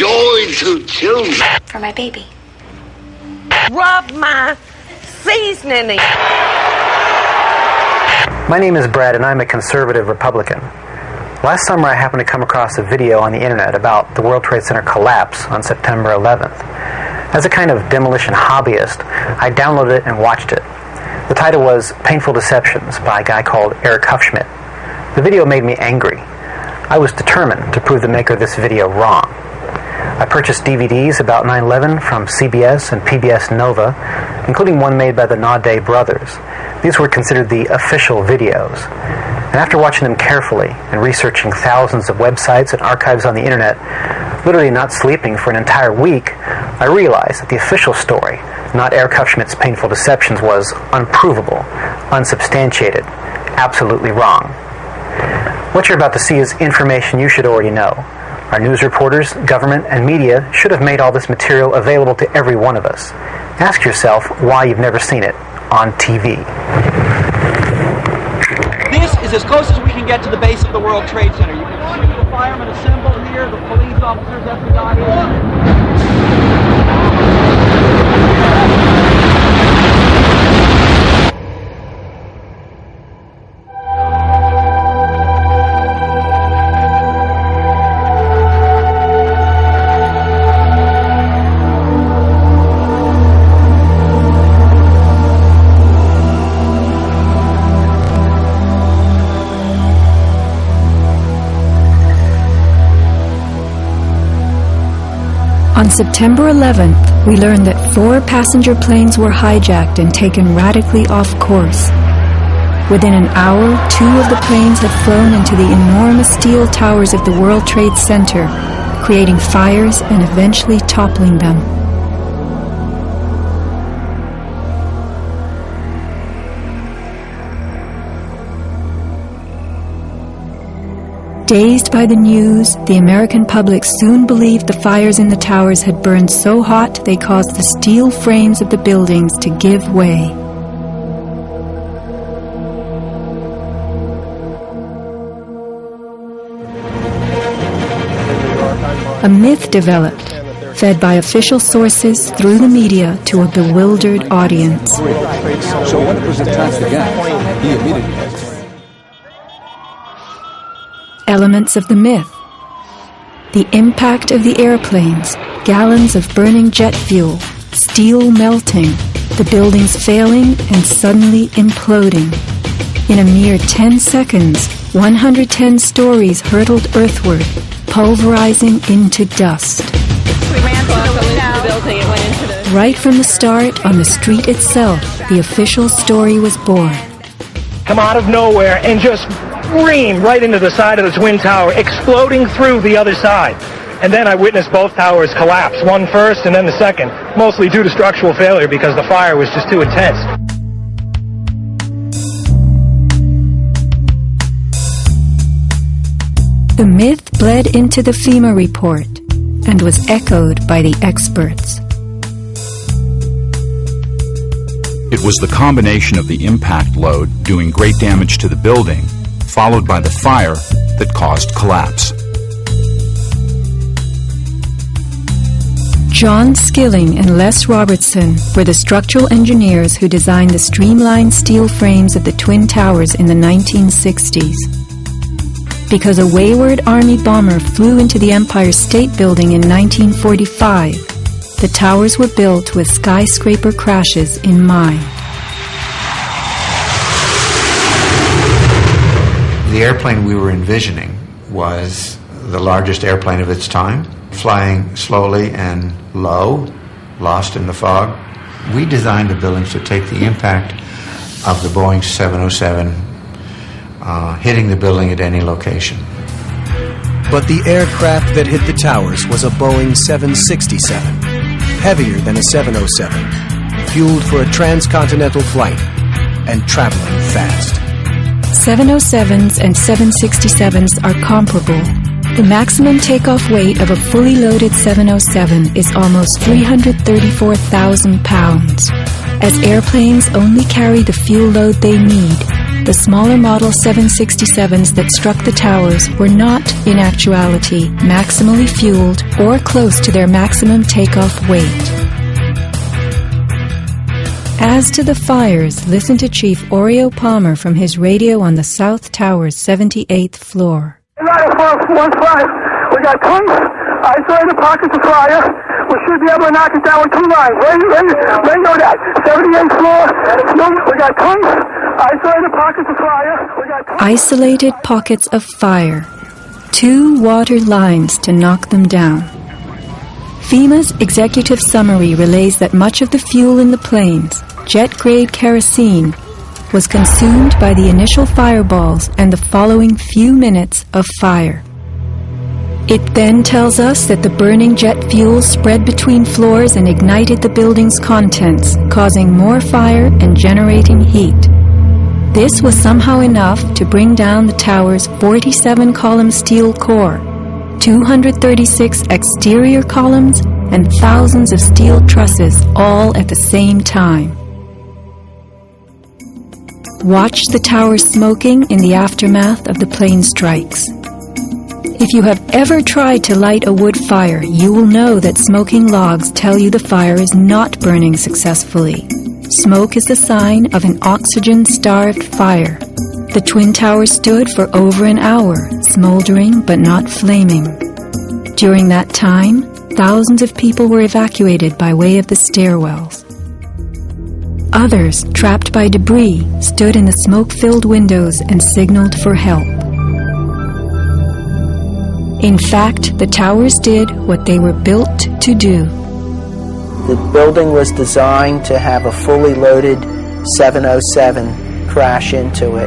joy to children. For my baby. Rub my seasoning. My name is Brad, and I'm a conservative Republican. Last summer, I happened to come across a video on the internet about the World Trade Center collapse on September 11th. As a kind of demolition hobbyist, I downloaded it and watched it. The title was Painful Deceptions by a guy called Eric Hufschmid. The video made me angry. I was determined to prove the maker of this video wrong. I purchased DVDs about 9 11 from CBS and PBS Nova, including one made by the Naudet brothers. These were considered the official videos. And after watching them carefully and researching thousands of websites and archives on the internet, literally not sleeping for an entire week, I realized that the official story, not Eric Hufschmid's painful deceptions, was unprovable, unsubstantiated, absolutely wrong. What you're about to see is information you should already know. Our news reporters, government, and media should have made all this material available to every one of us. Ask yourself why you've never seen it on TV. This is as close as we can get to the base of the World Trade Center. You can see the firemen assembled here, the police officers, FBI. On September 11th, we learned that four passenger planes were hijacked and taken radically off course. Within an hour, two of the planes had flown into the enormous steel towers of the World Trade Center, creating fires and eventually toppling them. Dazed by the news, the American public soon believed the fires in the towers had burned so hot they caused the steel frames of the buildings to give way. A myth developed, fed by official sources through the media to a bewildered audience. So Elements of the myth. The impact of the airplanes, gallons of burning jet fuel, steel melting, the buildings failing and suddenly imploding. In a mere 10 seconds, 110 stories hurtled earthward, pulverizing into dust. We ran to the window. building. It went into the. Right from the start, on the street itself, the official story was born. come out of nowhere and just scream right into the side of the Twin Tower, exploding through the other side. And then I witnessed both towers collapse, one first and then the second, mostly due to structural failure because the fire was just too intense. The myth bled into the FEMA report and was echoed by the experts. It was the combination of the impact load doing great damage to the building, followed by the fire, that caused collapse. John Skilling and Les Robertson were the structural engineers who designed the streamlined steel frames of the Twin Towers in the 1960s. Because a wayward Army bomber flew into the Empire State Building in 1945, the towers were built with skyscraper crashes in mind. The airplane we were envisioning was the largest airplane of its time, flying slowly and low, lost in the fog. We designed the buildings to take the impact of the Boeing 707 uh, hitting the building at any location. But the aircraft that hit the towers was a Boeing 767, heavier than a 707, fueled for a transcontinental flight, and traveling fast. 707s and 767s are comparable. The maximum takeoff weight of a fully loaded 707 is almost 334,000 pounds. As airplanes only carry the fuel load they need, the smaller Model 767s that struck the towers were not, in actuality, maximally fueled or close to their maximum takeoff weight. As to the fires, listen to Chief Orio Palmer from his radio on the South Tower's 78th floor. 1-5, we got tons isolated pockets of fire. We should be able to knock it down with two lines. Ready, ready, ready, know that. 78th floor, we got tons isolated pockets of fire. We got. Isolated pockets of fire. Two water lines to knock them down. FEMA's executive summary relays that much of the fuel in the planes, jet grade kerosene, was consumed by the initial fireballs and the following few minutes of fire. It then tells us that the burning jet fuel spread between floors and ignited the building's contents, causing more fire and generating heat. This was somehow enough to bring down the tower's 47 column steel core, 236 exterior columns, and thousands of steel trusses all at the same time. Watch the tower smoking in the aftermath of the plane strikes. If you have ever tried to light a wood fire, you will know that smoking logs tell you the fire is not burning successfully. Smoke is the sign of an oxygen-starved fire. The Twin Towers stood for over an hour, smoldering but not flaming. During that time, thousands of people were evacuated by way of the stairwells. Others, trapped by debris, stood in the smoke-filled windows and signaled for help. In fact, the towers did what they were built to do. The building was designed to have a fully loaded 707 crash into it.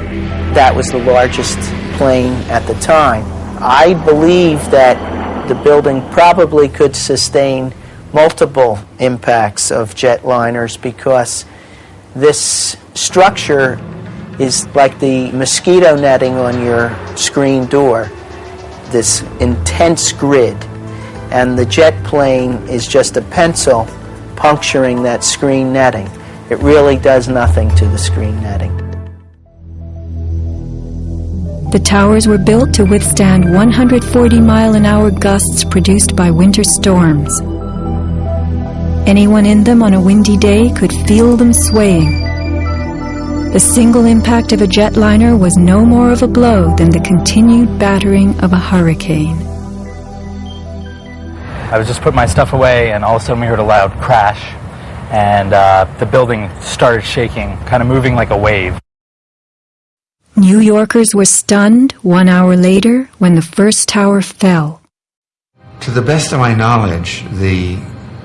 That was the largest plane at the time. I believe that the building probably could sustain multiple impacts of jetliners because this structure is like the mosquito netting on your screen door this intense grid, and the jet plane is just a pencil puncturing that screen netting. It really does nothing to the screen netting. The towers were built to withstand 140 mile an hour gusts produced by winter storms. Anyone in them on a windy day could feel them swaying. The single impact of a jetliner was no more of a blow than the continued battering of a hurricane. I was just putting my stuff away, and all of a sudden we heard a loud crash, and uh, the building started shaking, kind of moving like a wave. New Yorkers were stunned one hour later when the first tower fell. To the best of my knowledge, the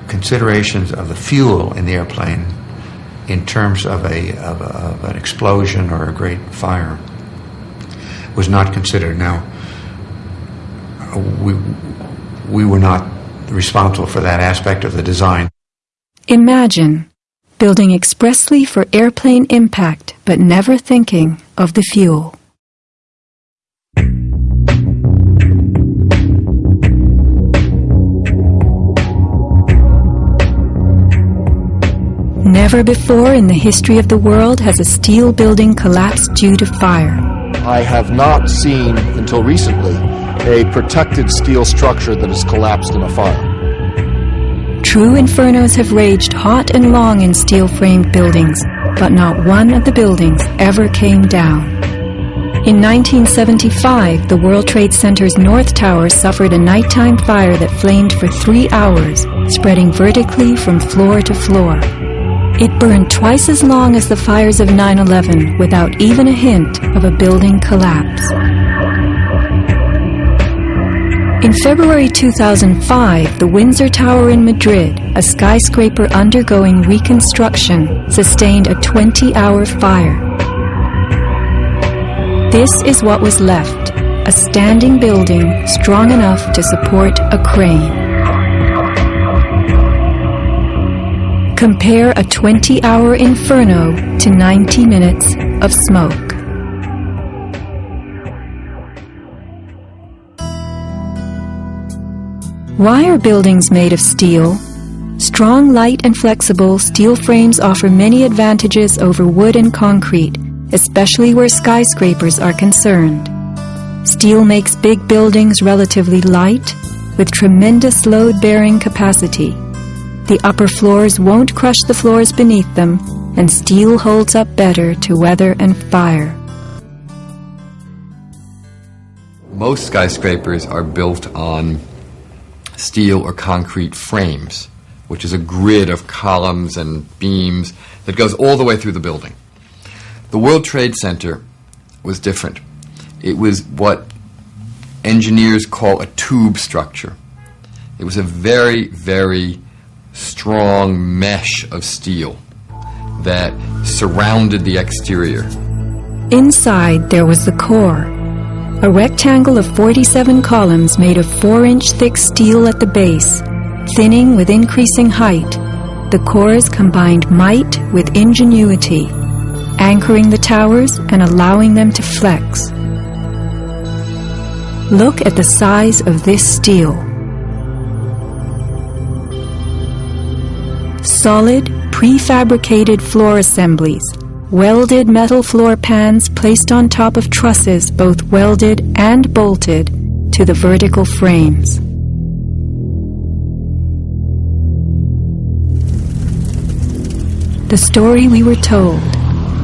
considerations of the fuel in the airplane in terms of, a, of, a, of an explosion or a great fire was not considered. Now, we, we were not responsible for that aspect of the design. Imagine building expressly for airplane impact, but never thinking of the fuel. Never before in the history of the world has a steel building collapsed due to fire. I have not seen, until recently, a protected steel structure that has collapsed in a fire. True infernos have raged hot and long in steel framed buildings, but not one of the buildings ever came down. In 1975, the World Trade Center's North Tower suffered a nighttime fire that flamed for three hours, spreading vertically from floor to floor. It burned twice as long as the fires of 9-11 without even a hint of a building collapse. In February 2005, the Windsor Tower in Madrid, a skyscraper undergoing reconstruction, sustained a 20-hour fire. This is what was left, a standing building strong enough to support a crane. Compare a 20 hour inferno to 90 minutes of smoke. Why are buildings made of steel? Strong, light, and flexible steel frames offer many advantages over wood and concrete, especially where skyscrapers are concerned. Steel makes big buildings relatively light, with tremendous load bearing capacity. The upper floors won't crush the floors beneath them, and steel holds up better to weather and fire. Most skyscrapers are built on steel or concrete frames, which is a grid of columns and beams that goes all the way through the building. The World Trade Center was different. It was what engineers call a tube structure. It was a very, very strong mesh of steel that surrounded the exterior. Inside, there was the core, a rectangle of 47 columns made of 4 inch thick steel at the base, thinning with increasing height. The cores combined might with ingenuity, anchoring the towers and allowing them to flex. Look at the size of this steel. Solid, prefabricated floor assemblies welded metal floor pans placed on top of trusses both welded and bolted to the vertical frames. The story we were told.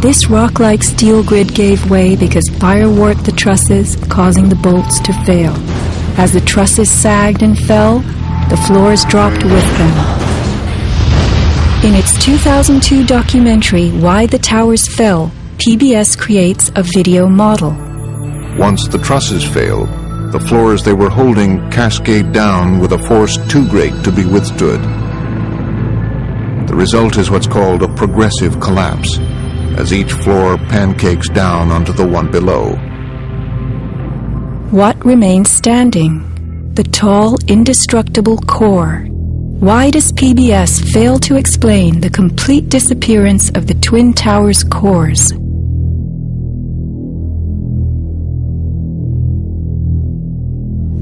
This rock-like steel grid gave way because fire warped the trusses, causing the bolts to fail. As the trusses sagged and fell, the floors dropped with them. In its 2002 documentary, Why the Towers Fell, PBS creates a video model. Once the trusses fail, the floors they were holding cascade down with a force too great to be withstood. The result is what's called a progressive collapse, as each floor pancakes down onto the one below. What remains standing? The tall, indestructible core why does PBS fail to explain the complete disappearance of the Twin Towers cores?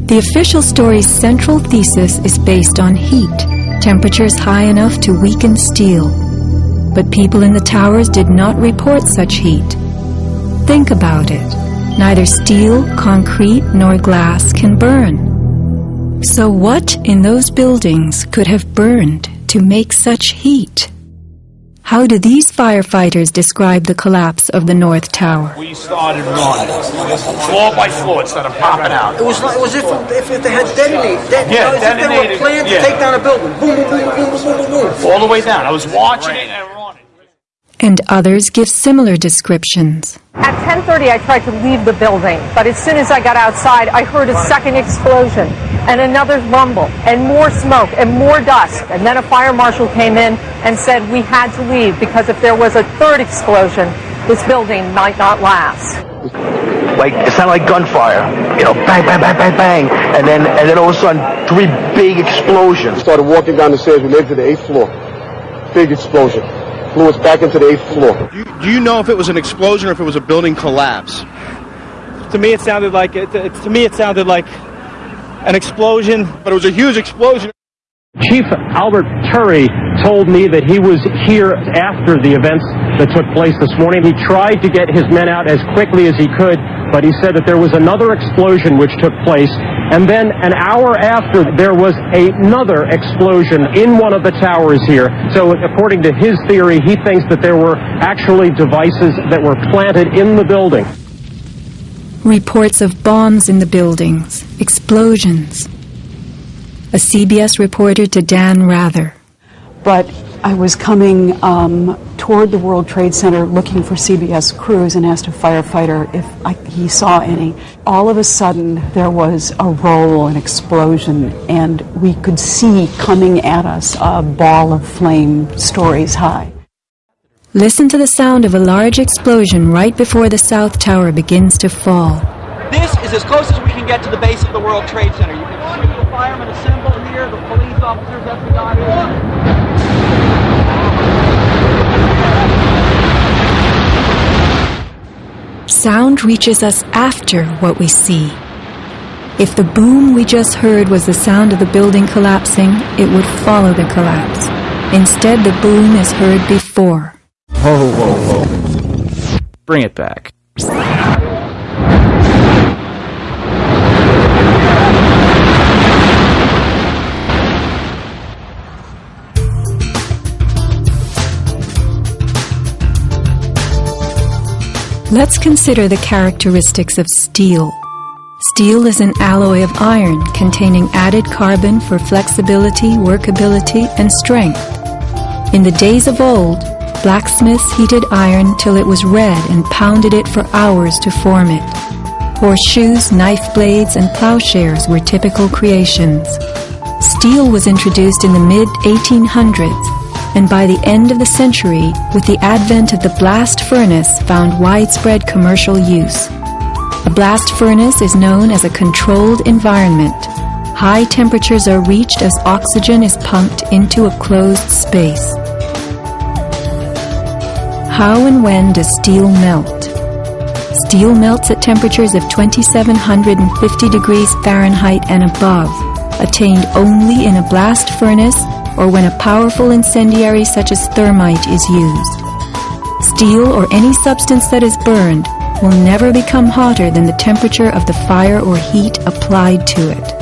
The official story's central thesis is based on heat, temperatures high enough to weaken steel. But people in the towers did not report such heat. Think about it. Neither steel, concrete, nor glass can burn. So what in those buildings could have burned to make such heat? How do these firefighters describe the collapse of the North Tower? We started running, floor by floor, instead of popping out. It was like, it was if, if, if they had detonated, de- Yeah, you know, as if they detonated, were planned yeah. to take down a building. Boom, boom, boom, boom, boom, boom, boom, boom. All the way down. I was watching it and running. And others give similar descriptions. At 10:30, I tried to leave the building, but as soon as I got outside, I heard a second explosion and another rumble and more smoke and more dust. And then a fire marshal came in and said we had to leave because if there was a third explosion, this building might not last. like it sounded like gunfire. You know, bang, bang, bang, bang, bang, and then and then all of a sudden three big explosions. Started walking down the stairs. We made it to the eighth floor. Big explosion. Flew us back into the eighth floor. Do you know if it was an explosion or if it was a building collapse? To me, it sounded like it, it- to me it sounded like an explosion, but it was a huge explosion. Chief Albert Turi told me that he was here after the events that took place this morning. He tried to get his men out as quickly as he could, but he said that there was another explosion which took place. And then an hour after, there was another explosion in one of the towers here. So according to his theory, he thinks that there were actually devices that were planted in the building. Reports of bombs in the buildings, explosions. A CBS reporter to Dan Rather. but I was coming um, toward the World Trade Center looking for CBS crews and asked a firefighter if I, he saw any. All of a sudden, there was a roll, an explosion, and we could see coming at us a ball of flame stories high. Listen to the sound of a large explosion right before the South Tower begins to fall. This is as close as we can get to the base of the World Trade Center. You can see the firemen assembled here, the police officers, FBI. Sound reaches us after what we see. If the boom we just heard was the sound of the building collapsing, it would follow the collapse. Instead, the boom is heard before. Whoa, whoa, whoa. bring it back. Let's consider the characteristics of steel. Steel is an alloy of iron containing added carbon for flexibility, workability, and strength. In the days of old, blacksmiths heated iron till it was red and pounded it for hours to form it. Horseshoes, knife blades, and plowshares were typical creations. Steel was introduced in the mid 1800s and by the end of the century, with the advent of the blast furnace, found widespread commercial use. A blast furnace is known as a controlled environment. High temperatures are reached as oxygen is pumped into a closed space. How and when does steel melt? Steel melts at temperatures of 2750 degrees Fahrenheit and above, attained only in a blast furnace or when a powerful incendiary such as thermite is used. Steel or any substance that is burned will never become hotter than the temperature of the fire or heat applied to it.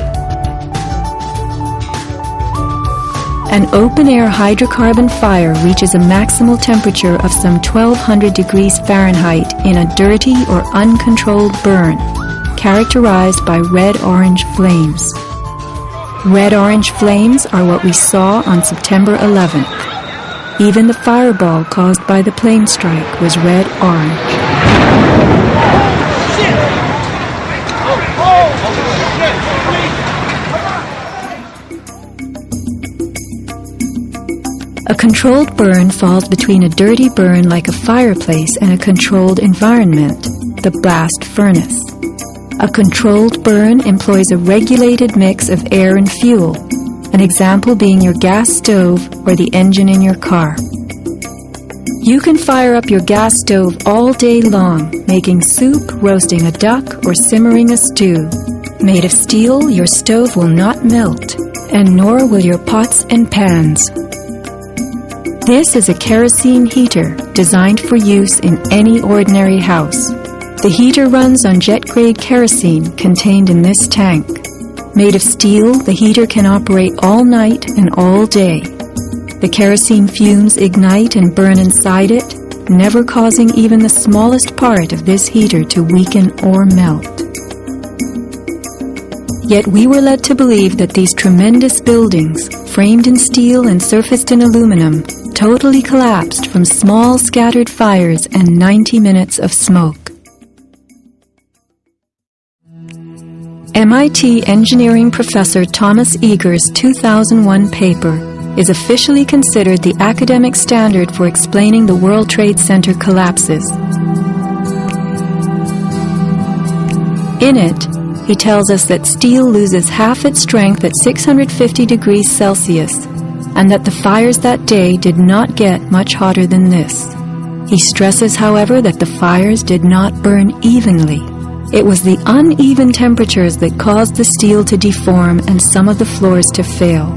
An open-air hydrocarbon fire reaches a maximal temperature of some 1200 degrees Fahrenheit in a dirty or uncontrolled burn, characterized by red-orange flames. Red-orange flames are what we saw on September 11th. Even the fireball caused by the plane strike was red-orange. A controlled burn falls between a dirty burn like a fireplace and a controlled environment, the blast furnace. A controlled burn employs a regulated mix of air and fuel, an example being your gas stove or the engine in your car. You can fire up your gas stove all day long, making soup, roasting a duck, or simmering a stew. Made of steel, your stove will not melt, and nor will your pots and pans. This is a kerosene heater designed for use in any ordinary house. The heater runs on jet-grade kerosene contained in this tank. Made of steel, the heater can operate all night and all day. The kerosene fumes ignite and burn inside it, never causing even the smallest part of this heater to weaken or melt. Yet we were led to believe that these tremendous buildings, framed in steel and surfaced in aluminum, totally collapsed from small scattered fires and 90 minutes of smoke. MIT engineering professor Thomas Eagar's 2001 paper is officially considered the academic standard for explaining the World Trade Center collapses. In it, he tells us that steel loses half its strength at 650 degrees Celsius and that the fires that day did not get much hotter than this. He stresses, however, that the fires did not burn evenly it was the uneven temperatures that caused the steel to deform and some of the floors to fail.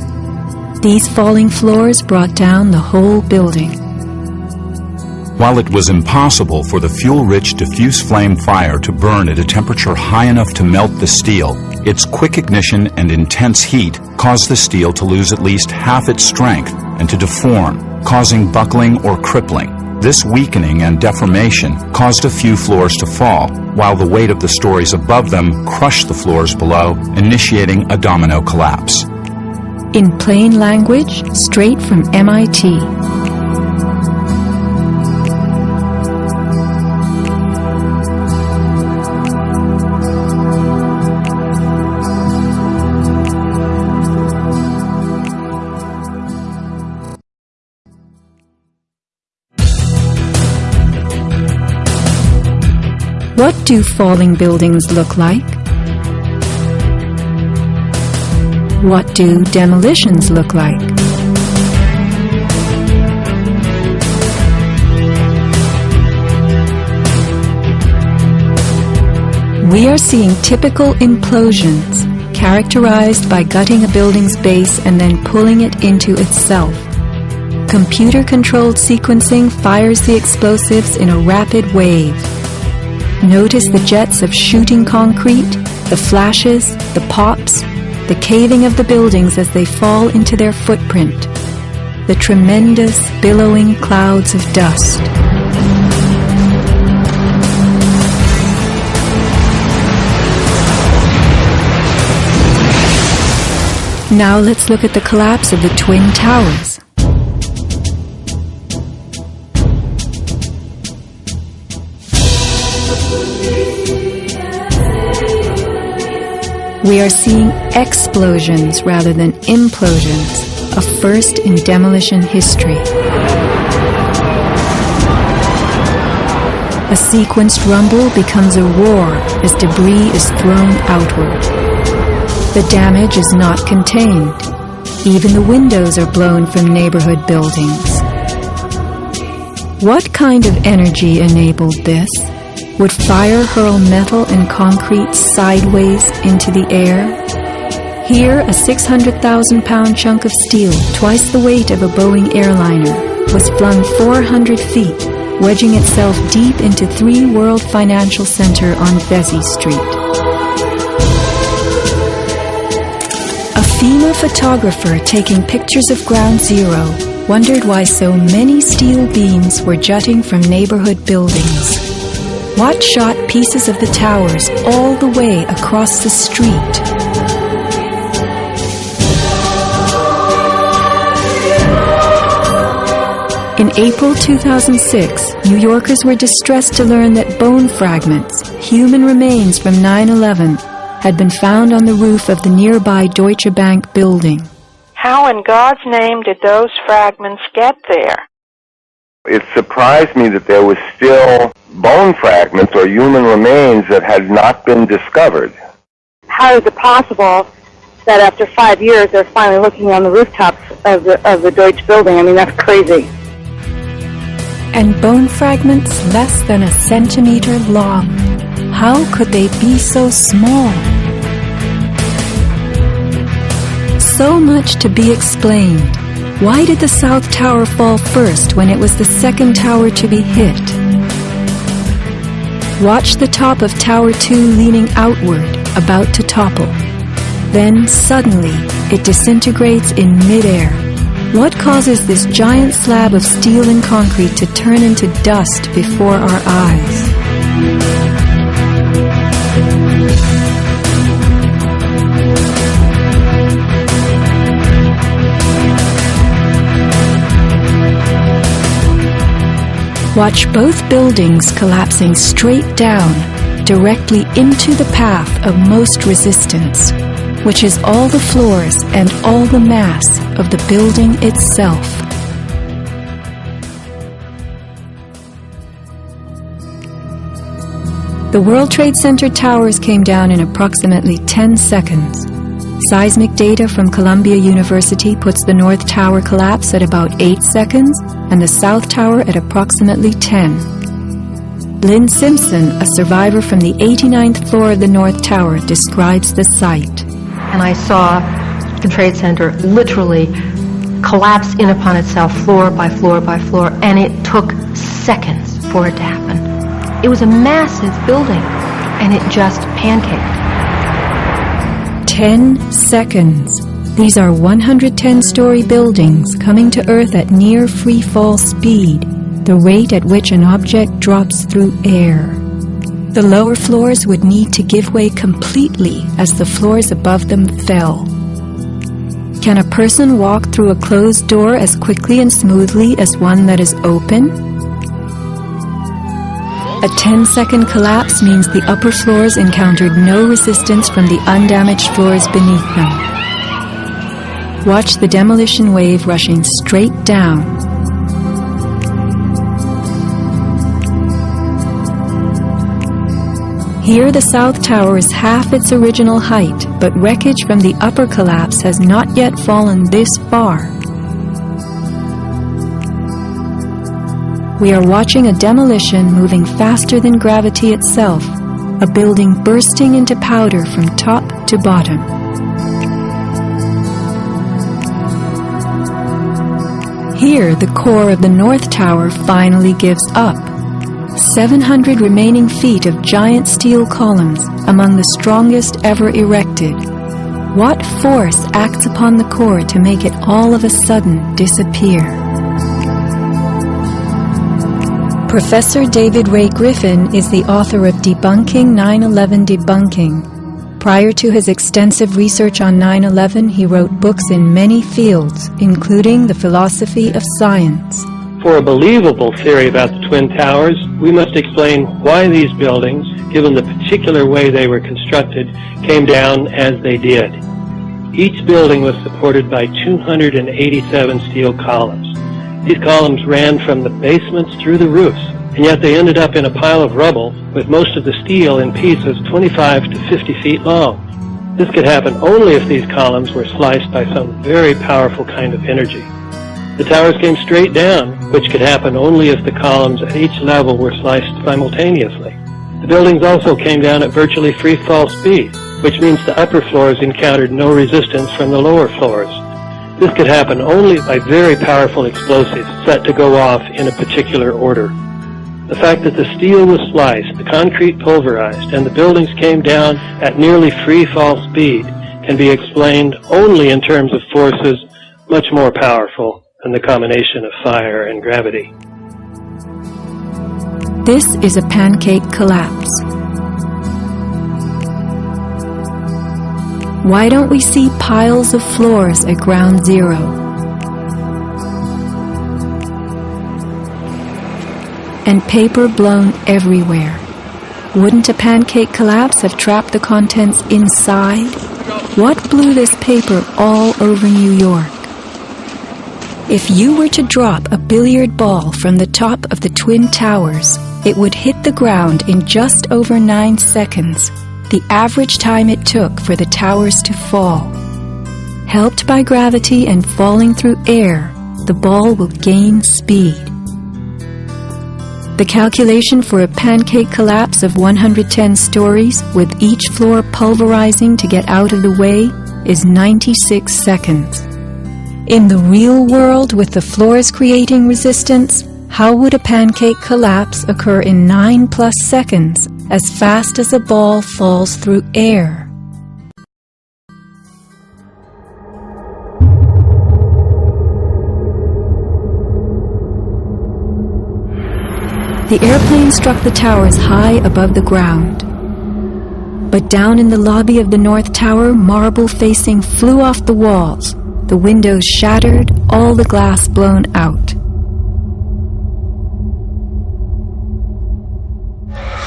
These falling floors brought down the whole building. While it was impossible for the fuel-rich diffuse flame fire to burn at a temperature high enough to melt the steel, its quick ignition and intense heat caused the steel to lose at least half its strength and to deform, causing buckling or crippling. This weakening and deformation caused a few floors to fall, while the weight of the stories above them crushed the floors below, initiating a domino collapse. In plain language, straight from MIT. Do falling buildings look like? What do demolitions look like? We are seeing typical implosions, characterized by gutting a building's base and then pulling it into itself. computer controlled sequencing fires the explosives in a rapid wave. Notice the jets of shooting concrete, the flashes, the pops, the caving of the buildings as they fall into their footprint, the tremendous billowing clouds of dust. Now let's look at the collapse of the Twin Towers. We are seeing explosions rather than implosions, a first in demolition history. A sequenced rumble becomes a roar as debris is thrown outward. The damage is not contained. Even the windows are blown from neighborhood buildings. What kind of energy enabled this? Would fire hurl metal and concrete sideways into the air? Here, a 600,000 pound chunk of steel, twice the weight of a Boeing airliner, was flung 400 feet, wedging itself deep into Three World Financial Center on Vesey Street. A FEMA photographer taking pictures of Ground Zero wondered why so many steel beams were jutting from neighborhood buildings. Watt shot pieces of the towers all the way across the street. In April 2006, New Yorkers were distressed to learn that bone fragments, human remains from 9 11, had been found on the roof of the nearby Deutsche Bank building. How in God's name did those fragments get there? It surprised me that there was still bone fragments or human remains that had not been discovered. How is it possible that after five years they're finally looking on the rooftops of the, of the Deutsche building? I mean, that's crazy. And bone fragments less than a centimeter long. How could they be so small? So much to be explained. Why did the South Tower fall first when it was the second tower to be hit? Watch the top of Tower 2 leaning outward, about to topple. Then, suddenly, it disintegrates in midair. What causes this giant slab of steel and concrete to turn into dust before our eyes? Watch both buildings collapsing straight down, directly into the path of most resistance, which is all the floors and all the mass of the building itself. The World Trade Center towers came down in approximately 10 seconds. Seismic data from Columbia University puts the North Tower collapse at about 8 seconds and the South Tower at approximately 10. Lynn Simpson, a survivor from the 89th floor of the North Tower, describes the site. And I saw the Trade Center literally collapse in upon itself floor by floor by floor, and it took seconds for it to happen. It was a massive building, and it just pancaked. 10 seconds. These are 110 story buildings coming to Earth at near free fall speed, the rate at which an object drops through air. The lower floors would need to give way completely as the floors above them fell. Can a person walk through a closed door as quickly and smoothly as one that is open? A 10 second collapse means the upper floors encountered no resistance from the undamaged floors beneath them. Watch the demolition wave rushing straight down. Here the South Tower is half its original height, but wreckage from the upper collapse has not yet fallen this far. We are watching a demolition moving faster than gravity itself, a building bursting into powder from top to bottom. Here, the core of the North Tower finally gives up. 700 remaining feet of giant steel columns, among the strongest ever erected. What force acts upon the core to make it all of a sudden disappear? Professor David Ray Griffin is the author of Debunking 9-11 Debunking. Prior to his extensive research on 9-11, he wrote books in many fields, including the philosophy of science. For a believable theory about the Twin Towers, we must explain why these buildings, given the particular way they were constructed, came down as they did. Each building was supported by 287 steel columns. These columns ran from the basements through the roofs, and yet they ended up in a pile of rubble with most of the steel in pieces 25 to 50 feet long. This could happen only if these columns were sliced by some very powerful kind of energy. The towers came straight down, which could happen only if the columns at each level were sliced simultaneously. The buildings also came down at virtually free fall speed, which means the upper floors encountered no resistance from the lower floors. This could happen only by very powerful explosives set to go off in a particular order. The fact that the steel was sliced, the concrete pulverized, and the buildings came down at nearly free fall speed can be explained only in terms of forces much more powerful than the combination of fire and gravity. This is a pancake collapse. Why don't we see piles of floors at ground zero? And paper blown everywhere. Wouldn't a pancake collapse have trapped the contents inside? What blew this paper all over New York? If you were to drop a billiard ball from the top of the Twin Towers, it would hit the ground in just over nine seconds, the average time it took for the towers to fall. Helped by gravity and falling through air, the ball will gain speed. The calculation for a pancake collapse of 110 stories, with each floor pulverizing to get out of the way, is 96 seconds. In the real world, with the floors creating resistance, how would a pancake collapse occur in 9 plus seconds, as fast as a ball falls through air? The airplane struck the towers high above the ground. But down in the lobby of the North Tower, marble facing flew off the walls, the windows shattered, all the glass blown out.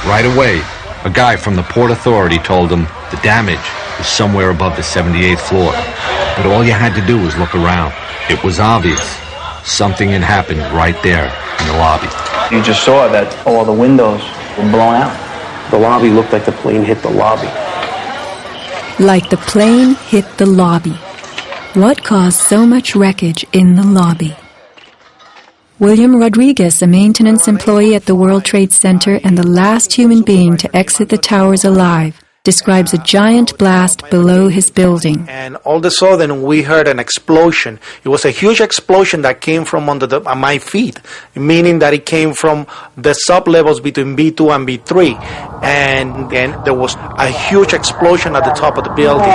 Right away, a guy from the Port Authority told them the damage was somewhere above the 78th floor. But all you had to do was look around. It was obvious. Something had happened right there in the lobby. You just saw that all the windows were blown out. The lobby looked like the plane hit the lobby. Like the plane hit the lobby. What caused so much wreckage in the lobby? William Rodriguez, a maintenance employee at the World Trade Center and the last human being to exit the towers alive, describes a giant blast below his building. And all of a sudden, we heard an explosion. It was a huge explosion that came from under the, uh, my feet, meaning that it came from the sub levels between B2 and B3. And then there was a huge explosion at the top of the building.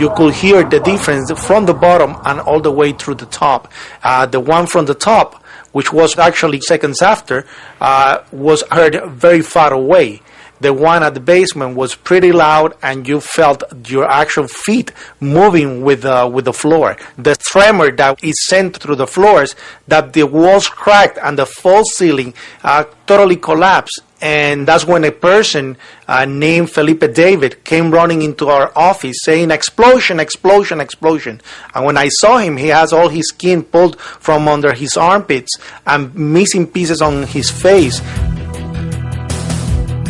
You could hear the difference from the bottom and all the way through the top. Uh, the one from the top which was actually seconds after, uh, was heard very far away. The one at the basement was pretty loud, and you felt your actual feet moving with uh, with the floor. The tremor that is sent through the floors, that the walls cracked and the false ceiling uh, totally collapsed. And that's when a person uh, named Felipe David came running into our office saying, explosion, explosion, explosion. And when I saw him, he has all his skin pulled from under his armpits and missing pieces on his face.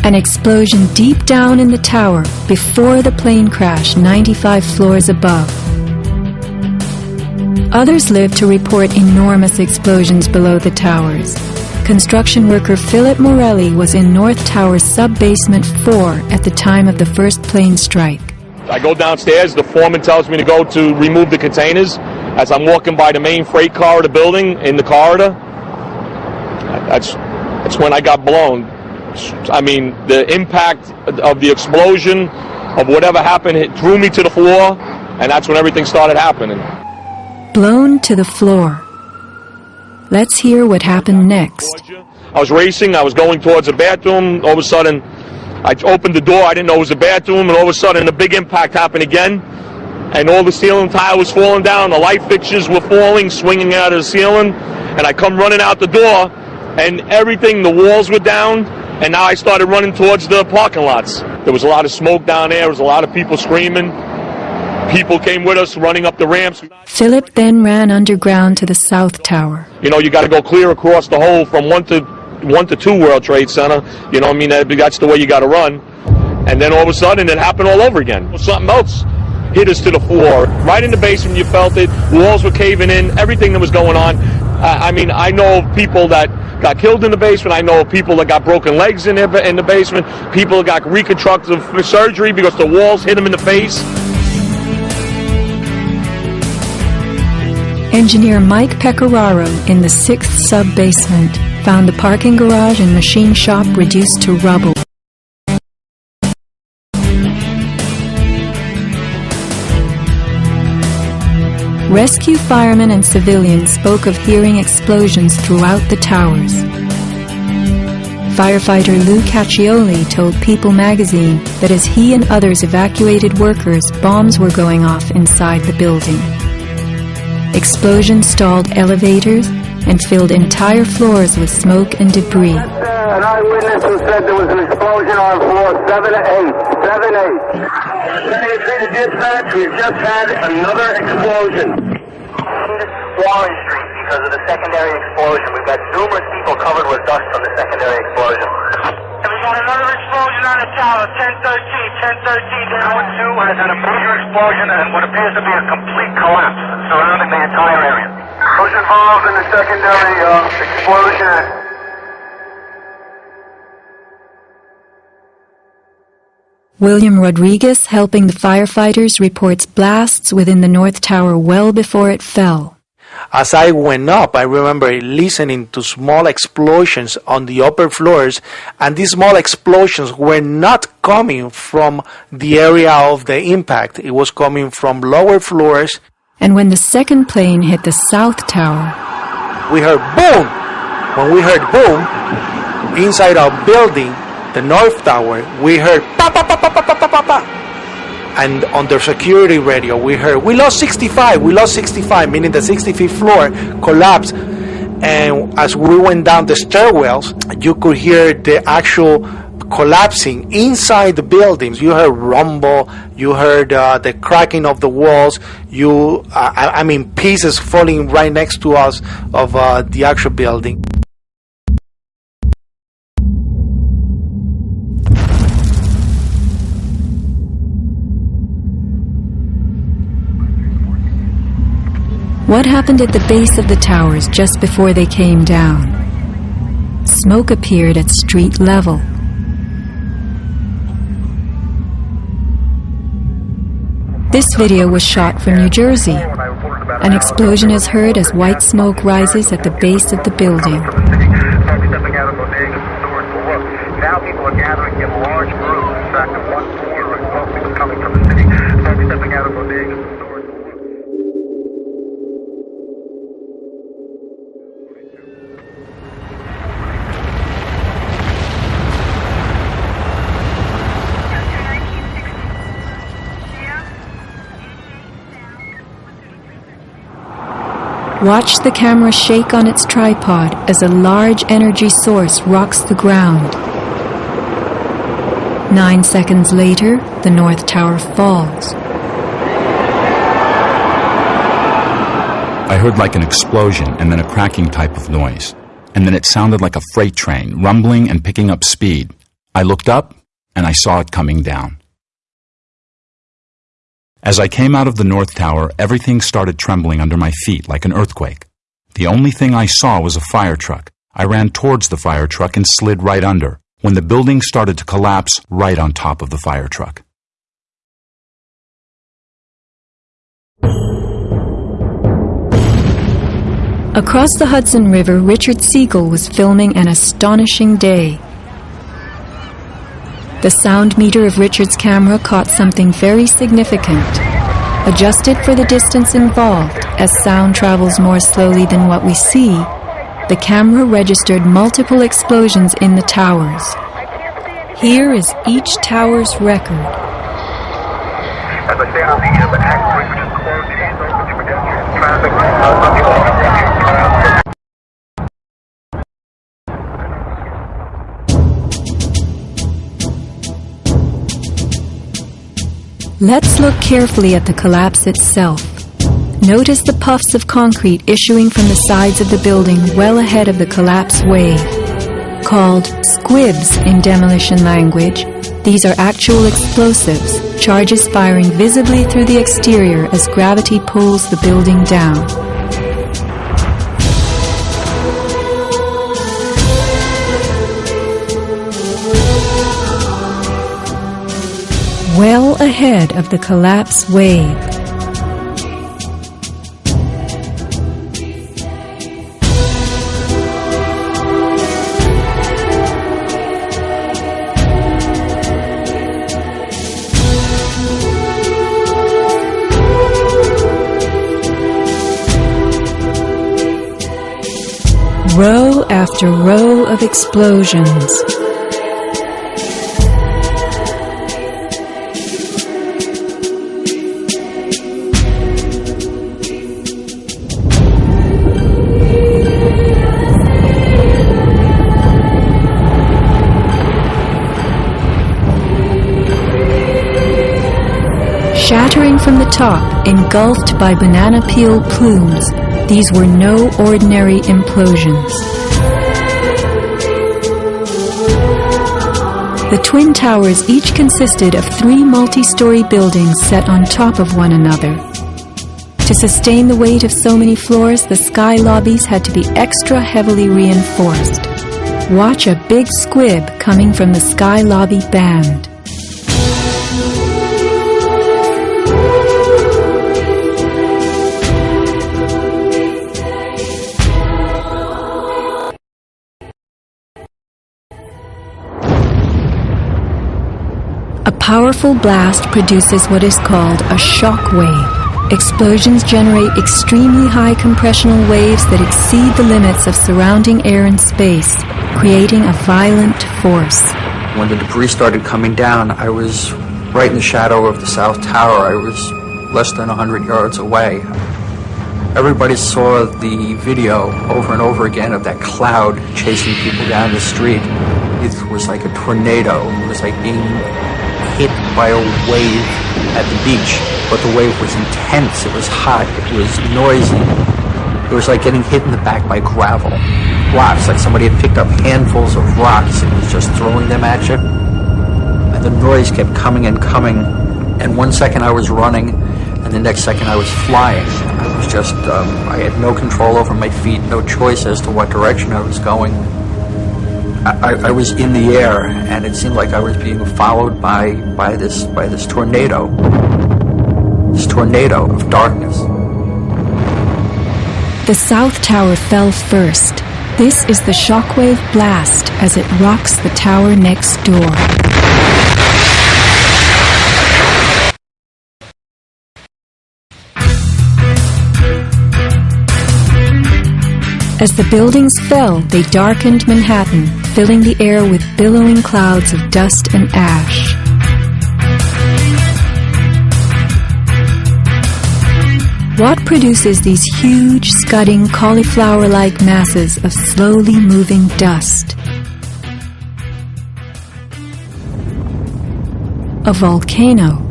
An explosion deep down in the tower before the plane crash 95 floors above. Others live to report enormous explosions below the towers. Construction worker Philip Morelli was in North Tower sub-basement 4 at the time of the first plane strike. I go downstairs. The foreman tells me to go to remove the containers. As I'm walking by the main freight car of the building in the corridor, that's that's when I got blown. I mean, the impact of the explosion of whatever happened it threw me to the floor, and that's when everything started happening. Blown to the floor. Let's hear what happened next. I was racing. I was going towards the bathroom. All of a sudden, I opened the door. I didn't know it was a bathroom, and all of a sudden, a big impact happened again. And all the ceiling tile was falling down. The light fixtures were falling, swinging out of the ceiling. And I come running out the door, and everything, the walls were down. And now I started running towards the parking lots. There was a lot of smoke down there. There was a lot of people screaming. People came with us running up the ramps. Philip then ran underground to the South Tower. You know, you got to go clear across the whole from one to one to two World Trade Center. You know, I mean, that, that's the way you got to run. And then all of a sudden, it happened all over again. Something else hit us to the floor. Right in the basement, you felt it. Walls were caving in. Everything that was going on. Uh, I mean, I know of people that got killed in the basement. I know of people that got broken legs in, their, in the basement. People that got reconstructive surgery because the walls hit them in the face. Engineer Mike Pecoraro in the sixth sub-basement found the parking garage and machine shop reduced to rubble. Rescue firemen and civilians spoke of hearing explosions throughout the towers. Firefighter Lou Cacchioli told People magazine that as he and others evacuated workers, bombs were going off inside the building. Explosions stalled elevators and filled entire floors with smoke and debris. An eyewitness who said there was an explosion on floor 7 to 8. 7 8. City Dispatch, we've just had another explosion. Warren Street because of the secondary explosion. We've got numerous people covered with dust from the secondary explosion. And we got another explosion on the tower, 1013. 1013 Tower 2 has had a major explosion and what appears to be a complete collapse surrounding the entire area. Who's involved in the secondary uh, explosion? William Rodriguez, helping the firefighters, reports blasts within the North Tower well before it fell. As I went up, I remember listening to small explosions on the upper floors, and these small explosions were not coming from the area of the impact. It was coming from lower floors. And when the second plane hit the South Tower, we heard boom! When we heard boom, inside our building, the North Tower, we heard pa pa pa pa pa pa pa pa. And on the security radio, we heard, we lost 65, we lost 65, meaning the 65th floor collapsed. And as we went down the stairwells, you could hear the actual collapsing inside the buildings. You heard rumble, you heard uh, the cracking of the walls, you, uh, I, I, mean, pieces falling right next to us of uh, the actual building. What happened at the base of the towers just before they came down? Smoke appeared at street level. This video was shot from New Jersey. An explosion is heard as white smoke rises at the base of the building. Now people are gathering in large groups. In fact, at one point, smoke was coming from the city. Folks stepping out of bodegas. Watch the camera shake on its tripod as a large energy source rocks the ground. Nine seconds later, the North Tower falls. I heard like an explosion and then a cracking type of noise. And then it sounded like a freight train, rumbling and picking up speed. I looked up and I saw it coming down. As I came out of the North Tower, everything started trembling under my feet like an earthquake. The only thing I saw was a fire truck. I ran towards the fire truck and slid right under, when the building started to collapse right on top of the fire truck. Across the Hudson River, Richard Siegel was filming an astonishing day. The sound meter of Richard's camera caught something very significant. Adjusted for the distance involved, as sound travels more slowly than what we see, the camera registered multiple explosions in the towers. Here is each tower's record. Let's look carefully at the collapse itself. Notice the puffs of concrete issuing from the sides of the building well ahead of the collapse wave. Called squibs in demolition language, these are actual explosives, charges firing visibly through the exterior as gravity pulls the building down. Well ahead of the collapse wave. Row after row of explosions. Top, engulfed by banana peel plumes, these were no ordinary implosions. The Twin Towers each consisted of three multi-story buildings set on top of one another. To sustain the weight of so many floors, the sky lobbies had to be extra heavily reinforced. Watch a big squib coming from the sky lobby band. Powerful blast produces what is called a shock wave. Explosions generate extremely high compressional waves that exceed the limits of surrounding air and space, creating a violent force. When the debris started coming down, I was right in the shadow of the South Tower. I was less than 100 yards away. Everybody saw the video over and over again of that cloud chasing people down the street. It was like a tornado. It was like being hit by a wave at the beach, but the wave was intense, it was hot, it was noisy. It was like getting hit in the back by gravel. Rocks, like somebody had picked up handfuls of rocks and was just throwing them at you. And the noise kept coming and coming, and one second I was running, and the next second I was flying. I was just, um, I had no control over my feet, no choice as to what direction I was going. I, I, was in the air, and it seemed like I was being followed by by this by this tornado, this tornado of darkness. The South Tower fell first. This is the shockwave blast as it rocks the tower next door. As the buildings fell, they darkened Manhattan, filling the air with billowing clouds of dust and ash. What produces these huge, scudding, cauliflower-like masses of slowly moving dust? A volcano.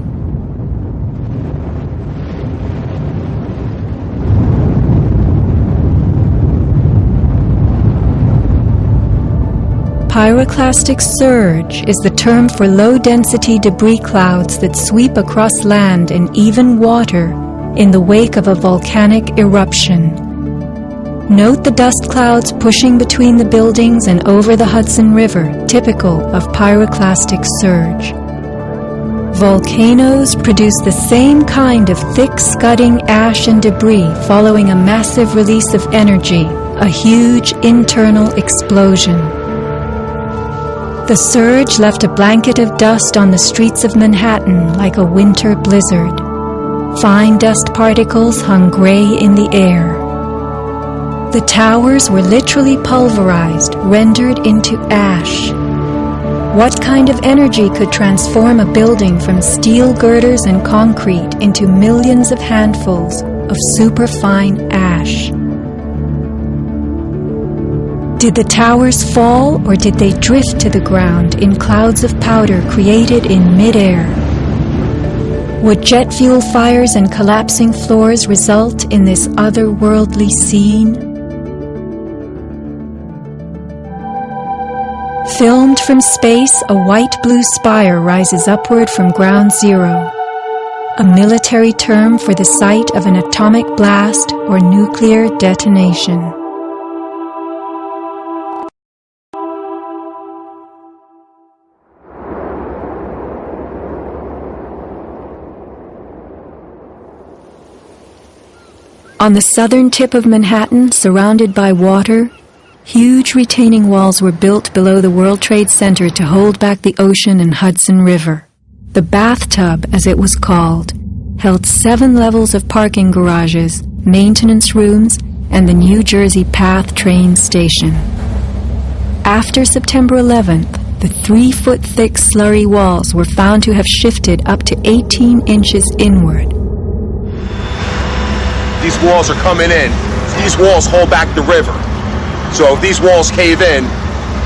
Pyroclastic surge is the term for low-density debris clouds that sweep across land and even water in the wake of a volcanic eruption. Note the dust clouds pushing between the buildings and over the Hudson River, typical of pyroclastic surge. Volcanoes produce the same kind of thick scudding ash and debris following a massive release of energy, a huge internal explosion. The surge left a blanket of dust on the streets of Manhattan like a winter blizzard. Fine dust particles hung gray in the air. The towers were literally pulverized, rendered into ash. What kind of energy could transform a building from steel girders and concrete into millions of handfuls of superfine ash? Did the towers fall or did they drift to the ground in clouds of powder created in midair? Would jet fuel fires and collapsing floors result in this otherworldly scene? Filmed from space, a white-blue spire rises upward from ground zero. A military term for the site of an atomic blast or nuclear detonation. On the southern tip of Manhattan, surrounded by water, huge retaining walls were built below the World Trade Center to hold back the ocean and Hudson River. The bathtub, as it was called, held seven levels of parking garages, maintenance rooms, and the New Jersey Path train station. After September 11th, the three-foot thick slurry walls were found to have shifted up to 18 inches inward. These walls are coming in. These walls hold back the river. So if these walls cave in,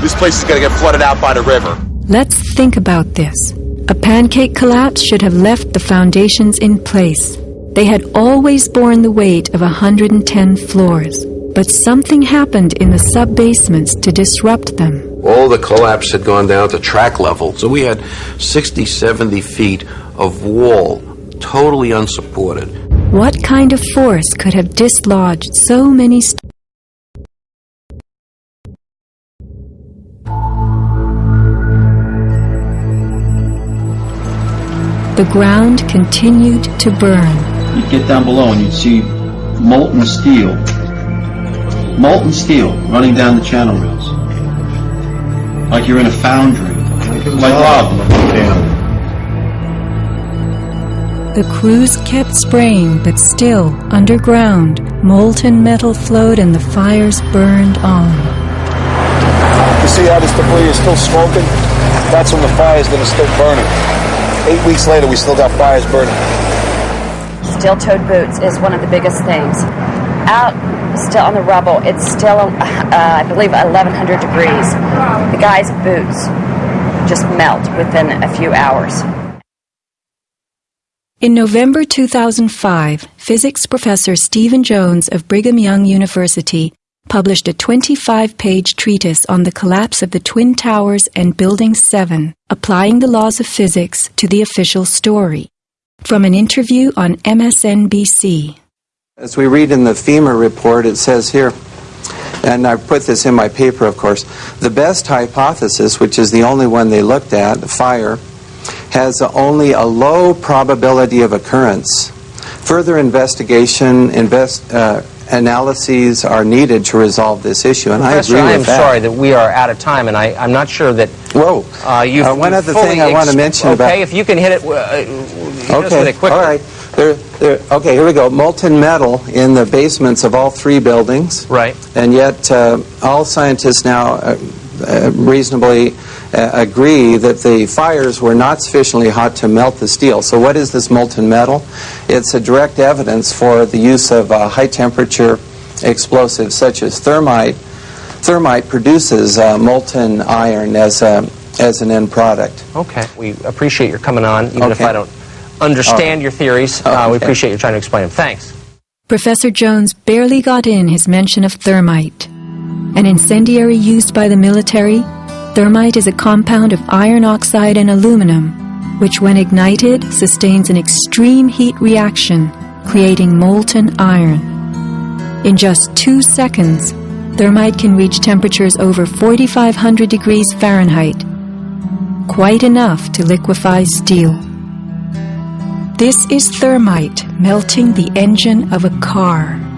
this place is going to get flooded out by the river. Let's think about this. A pancake collapse should have left the foundations in place. They had always borne the weight of 110 floors, but something happened in the sub-basements to disrupt them. All the collapse had gone down to track level, so we had 60, 70 feet of wall, totally unsupported. What kind of force could have dislodged so many st- The ground continued to burn. You'd get down below and you'd see molten steel, molten steel running down the channel rails. Like you're in a foundry. Like lava. Damn. The crews kept spraying, but still, underground, molten metal flowed and the fires burned on. You see how this debris is still smoking? That's from the fires that are still burning. Eight weeks later, we still got fires burning. Steel-toed boots is one of the biggest things. Out, still on the rubble, it's still, uh, I believe, 1100 degrees. The guy's boots just melt within a few hours. In November 2005, physics professor Stephen Jones of Brigham Young University published a 25-page treatise on the collapse of the Twin Towers and Building 7, applying the laws of physics to the official story. From an interview on MSNBC. As we read in the FEMA report, it says here, and I put this in my paper, of course, the best hypothesis, which is the only one they looked at, the fire, has only a low probability of occurrence. Further investigation, invest, uh, analyses are needed to resolve this issue, and Professor, I agree I am that. sorry that we are out of time, and I, I'm not sure that. Whoa! Uh, you've, Uh, one other thing I want to mention okay, about- if you can hit it, uh, with Okay, it quickly. all right. There, there, okay, here we go. Molten metal in the basements of all three buildings. Right. And yet, uh, all scientists now uh, uh, reasonably uh, agree that the fires were not sufficiently hot to melt the steel. So, what is this molten metal? It's a direct evidence for the use of uh, high temperature explosives such as thermite. Thermite produces uh, molten iron as, a, as an end product. Okay. We appreciate your coming on, even if I don't understand All right. your theories. Uh, we Okay. appreciate you trying to explain them. Thanks. Professor Jones barely got in his mention of thermite. An incendiary used by the military, thermite is a compound of iron oxide and aluminum, which when ignited sustains an extreme heat reaction, creating molten iron. In just two seconds, thermite can reach temperatures over 4,500 degrees Fahrenheit, quite enough to liquefy steel. This is thermite melting the engine of a car.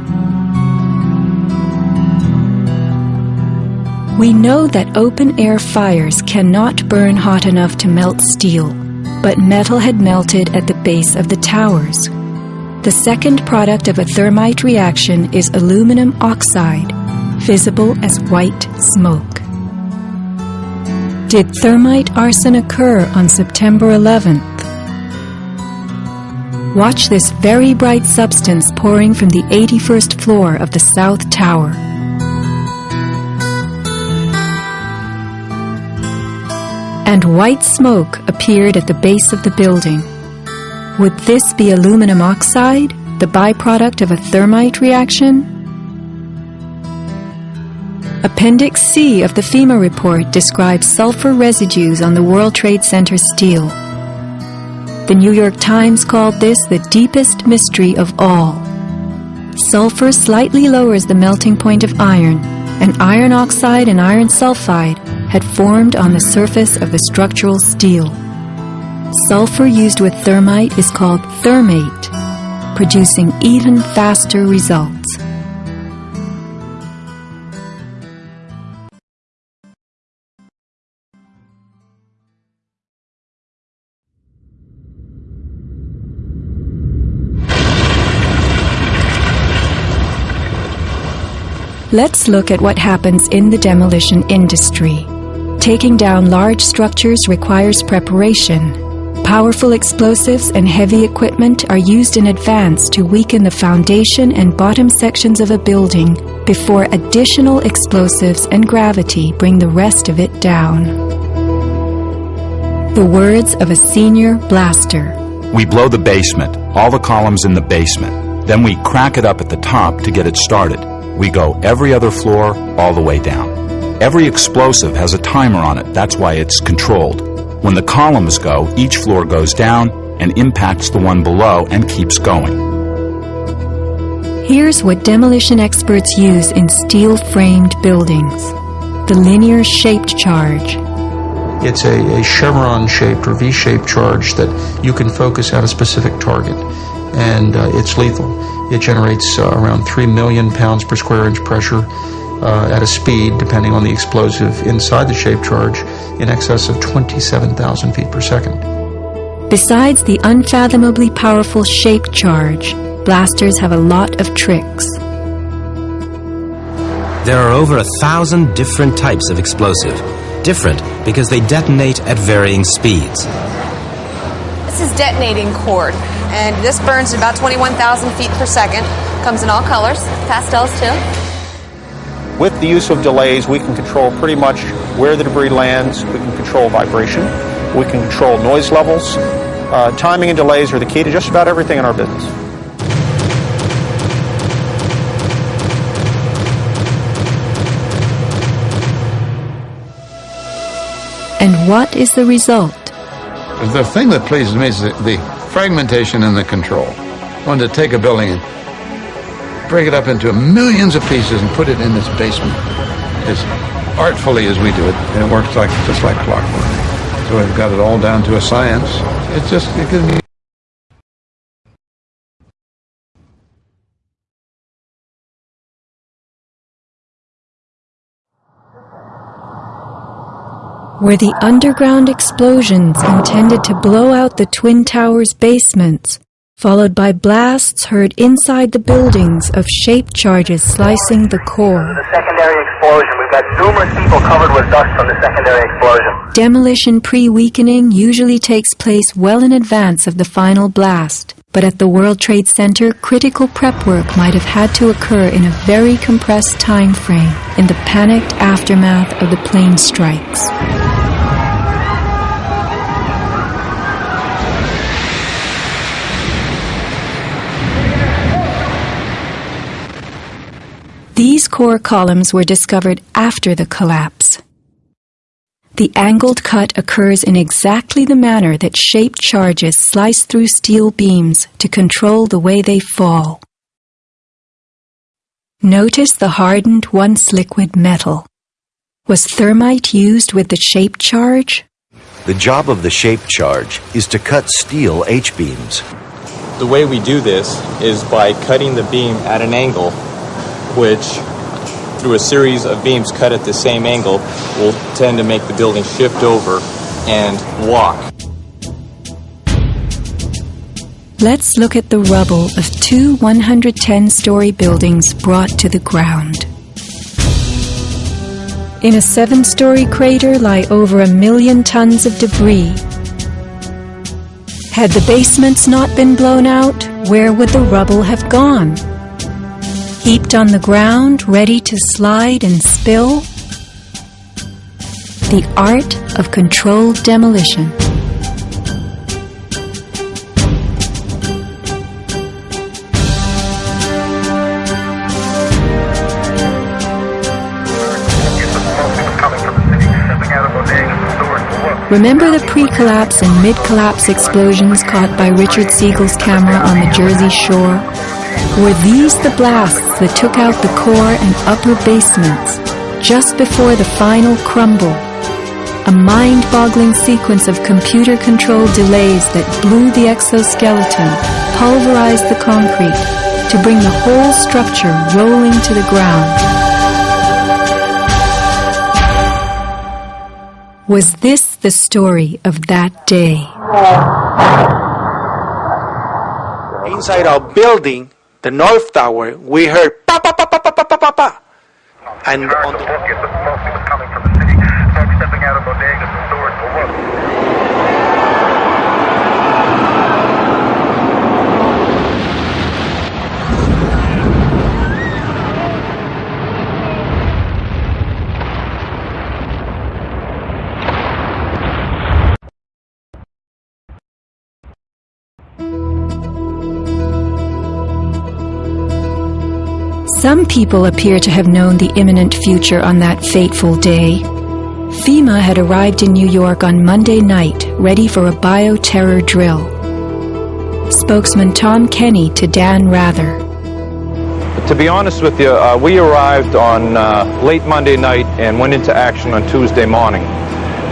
We know that open air fires cannot burn hot enough to melt steel, but metal had melted at the base of the towers. The second product of a thermite reaction is aluminum oxide, visible as white smoke. Did thermite arson occur on September 11th? Watch this very bright substance pouring from the 81st floor of the South Tower. And white smoke appeared at the base of the building. Would this be aluminum oxide, the byproduct of a thermite reaction? Appendix C of the FEMA report describes sulfur residues on the World Trade Center steel. The New York Times called this the deepest mystery of all. Sulfur slightly lowers the melting point of iron, and iron oxide and iron sulfide had formed on the surface of the structural steel. Sulfur used with thermite is called thermate, producing even faster results. Let's look at what happens in the demolition industry. Taking down large structures requires preparation. Powerful explosives and heavy equipment are used in advance to weaken the foundation and bottom sections of a building before additional explosives and gravity bring the rest of it down. The words of a senior blaster. We blow the basement, all the columns in the basement. Then we crack it up at the top to get it started. We go every other floor, all the way down. Every explosive has a timer on it, that's why it's controlled. When the columns go, each floor goes down and impacts the one below and keeps going. Here's what demolition experts use in steel framed buildings the linear shaped charge. It's a, a chevron shaped or V shaped charge that you can focus at a specific target, and uh, it's lethal. It generates uh, around 3 million pounds per square inch pressure uh, at a speed, depending on the explosive inside the shaped charge, in excess of 27,000 feet per second. Besides the unfathomably powerful shape charge, blasters have a lot of tricks. There are over a thousand different types of explosive. Different because they detonate at varying speeds. This is detonating cord, and this burns at about 21,000 feet per second. Comes in all colors, pastels too. With the use of delays, we can control pretty much where the debris lands. We can control vibration. We can control noise levels. Uh, timing and delays are the key to just about everything in our business. And what is the result? The thing that pleases me is the, the fragmentation and the control. I wanted to take a building and break it up into millions of pieces and put it in this basement as artfully as we do it. And it works like just like clockwork. So we've got it all down to a science. It's just it gives me Were the underground explosions intended to blow out the Twin Towers' basements, followed by blasts heard inside the buildings of shaped charges slicing the core? The secondary explosion. We've got numerous people covered with dust from the secondary explosion. Demolition pre-weakening usually takes place well in advance of the final blast, but at the World Trade Center, critical prep work might have had to occur in a very compressed time frame in the panicked aftermath of the plane strikes. These core columns were discovered after the collapse. The angled cut occurs in exactly the manner that shaped charges slice through steel beams to control the way they fall. Notice the hardened once liquid metal. Was thermite used with the shaped charge? The job of the shaped charge is to cut steel H-beams. The way we do this is by cutting the beam at an angle, which, through a series of beams cut at the same angle, will tend to make the building shift over and walk. Let's look at the rubble of two 110 story buildings brought to the ground. In a seven story crater lie over a million tons of debris. Had the basements not been blown out, where would the rubble have gone? Heaped on the ground, ready to slide and spill? The art of controlled demolition. Remember the pre-collapse and mid-collapse explosions caught by Richard Siegel's camera on the Jersey shore? Were these the blasts that took out the core and upper basements just before the final crumble? A mind-boggling sequence of computer-controlled delays that blew the exoskeleton, pulverized the concrete, to bring the whole structure rolling to the ground. Was this the story of that day? Inside our building, the North Tower, we heard pa pa pa pa pa pa pa pa pa. And on the Some people appear to have known the imminent future on that fateful day. FEMA had arrived in New York on Monday night, ready for a bioterror drill. Spokesman Tom Kenney to Dan Rather. To be honest with you, uh, we arrived on uh, late Monday night and went into action on Tuesday morning.